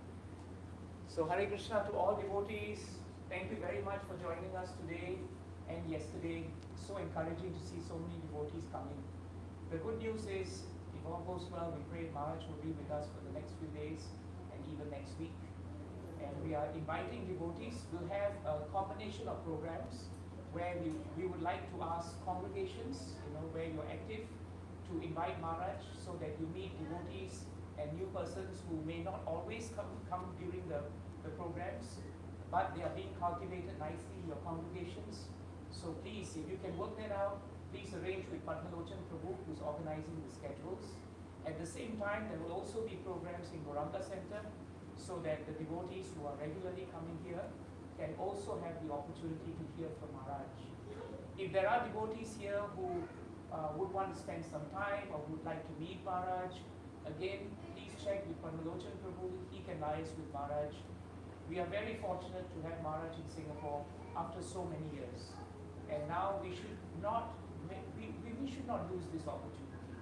Speaker 4: So Hare Krishna to all devotees. Thank you very much for joining us today and yesterday. So encouraging to see so many devotees coming. The good news is, if all goes well, we pray Maharaj will be with us for the next few days and even next week. And we are inviting devotees. We'll have a combination of programs where we, we would like to ask congregations, you know, where you're active, to invite Maharaj so that you meet devotees and new persons who may not always come, come during the, the programs, but they are being cultivated nicely in your congregations. So please, if you can work that out, please arrange with Padmalochan Prabhu who's organizing the schedules. At the same time, there will also be programs in Goranga Center so that the devotees who are regularly coming here can also have the opportunity to hear from Maharaj. If there are devotees here who uh, would want to spend some time or would like to meet Maharaj, again, please check with Padmalochan Prabhu, he can liaise with Maharaj. We are very fortunate to have Maharaj in Singapore after so many years. And now we should not, we, we, should not lose this opportunity.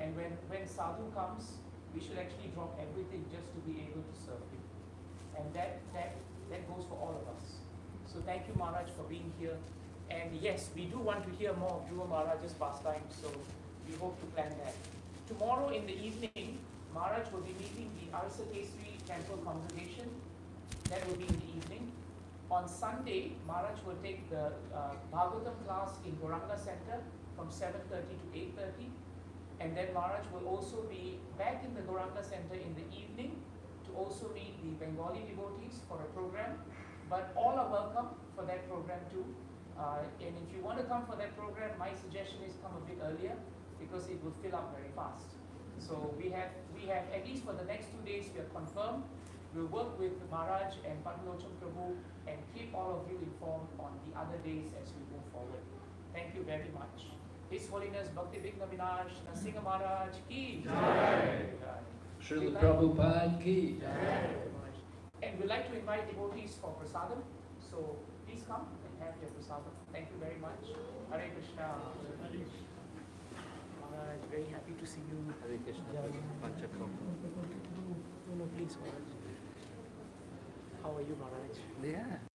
Speaker 4: And when, when sadhu comes, we should actually drop everything just to be able to serve him. And that, that, that goes for all of us. So thank you, Maharaj, for being here. And yes, we do want to hear more of Dhruva Maharaj's pastime, so we hope to plan that. Tomorrow in the evening, Maharaj will be meeting the Arsa Kesri Temple congregation. That will be in the evening. On Sunday, Maharaj will take the uh, Bhagavatam class in Goranga Center from 7.30 to 8.30. And then Maharaj will also be back in the Goranga Center in the evening to also meet the Bengali devotees for a program. But all are welcome for that program too. Uh, and if you want to come for that program, my suggestion is come a bit earlier because it will fill up very fast. So we have, we have, at least for the next two days, we are confirmed. We'll work with Maharaj and Padmalochan Prabhu and keep all of you informed on the other days as we move forward. Thank you very much. His Holiness Bhakti Vighna Vinash Narasimha Maharaj ki Jai.
Speaker 5: Srila Prabhupada ki.
Speaker 4: And we'd like to invite devotees for prasadam. So please come and have your prasadam. Thank you very much. Hare Krishna. Maharaj, very happy to see you.
Speaker 1: Hare Krishna. Panchakam.
Speaker 4: No, no, please, Maharaj. How are you, Maharaj?
Speaker 1: Yeah.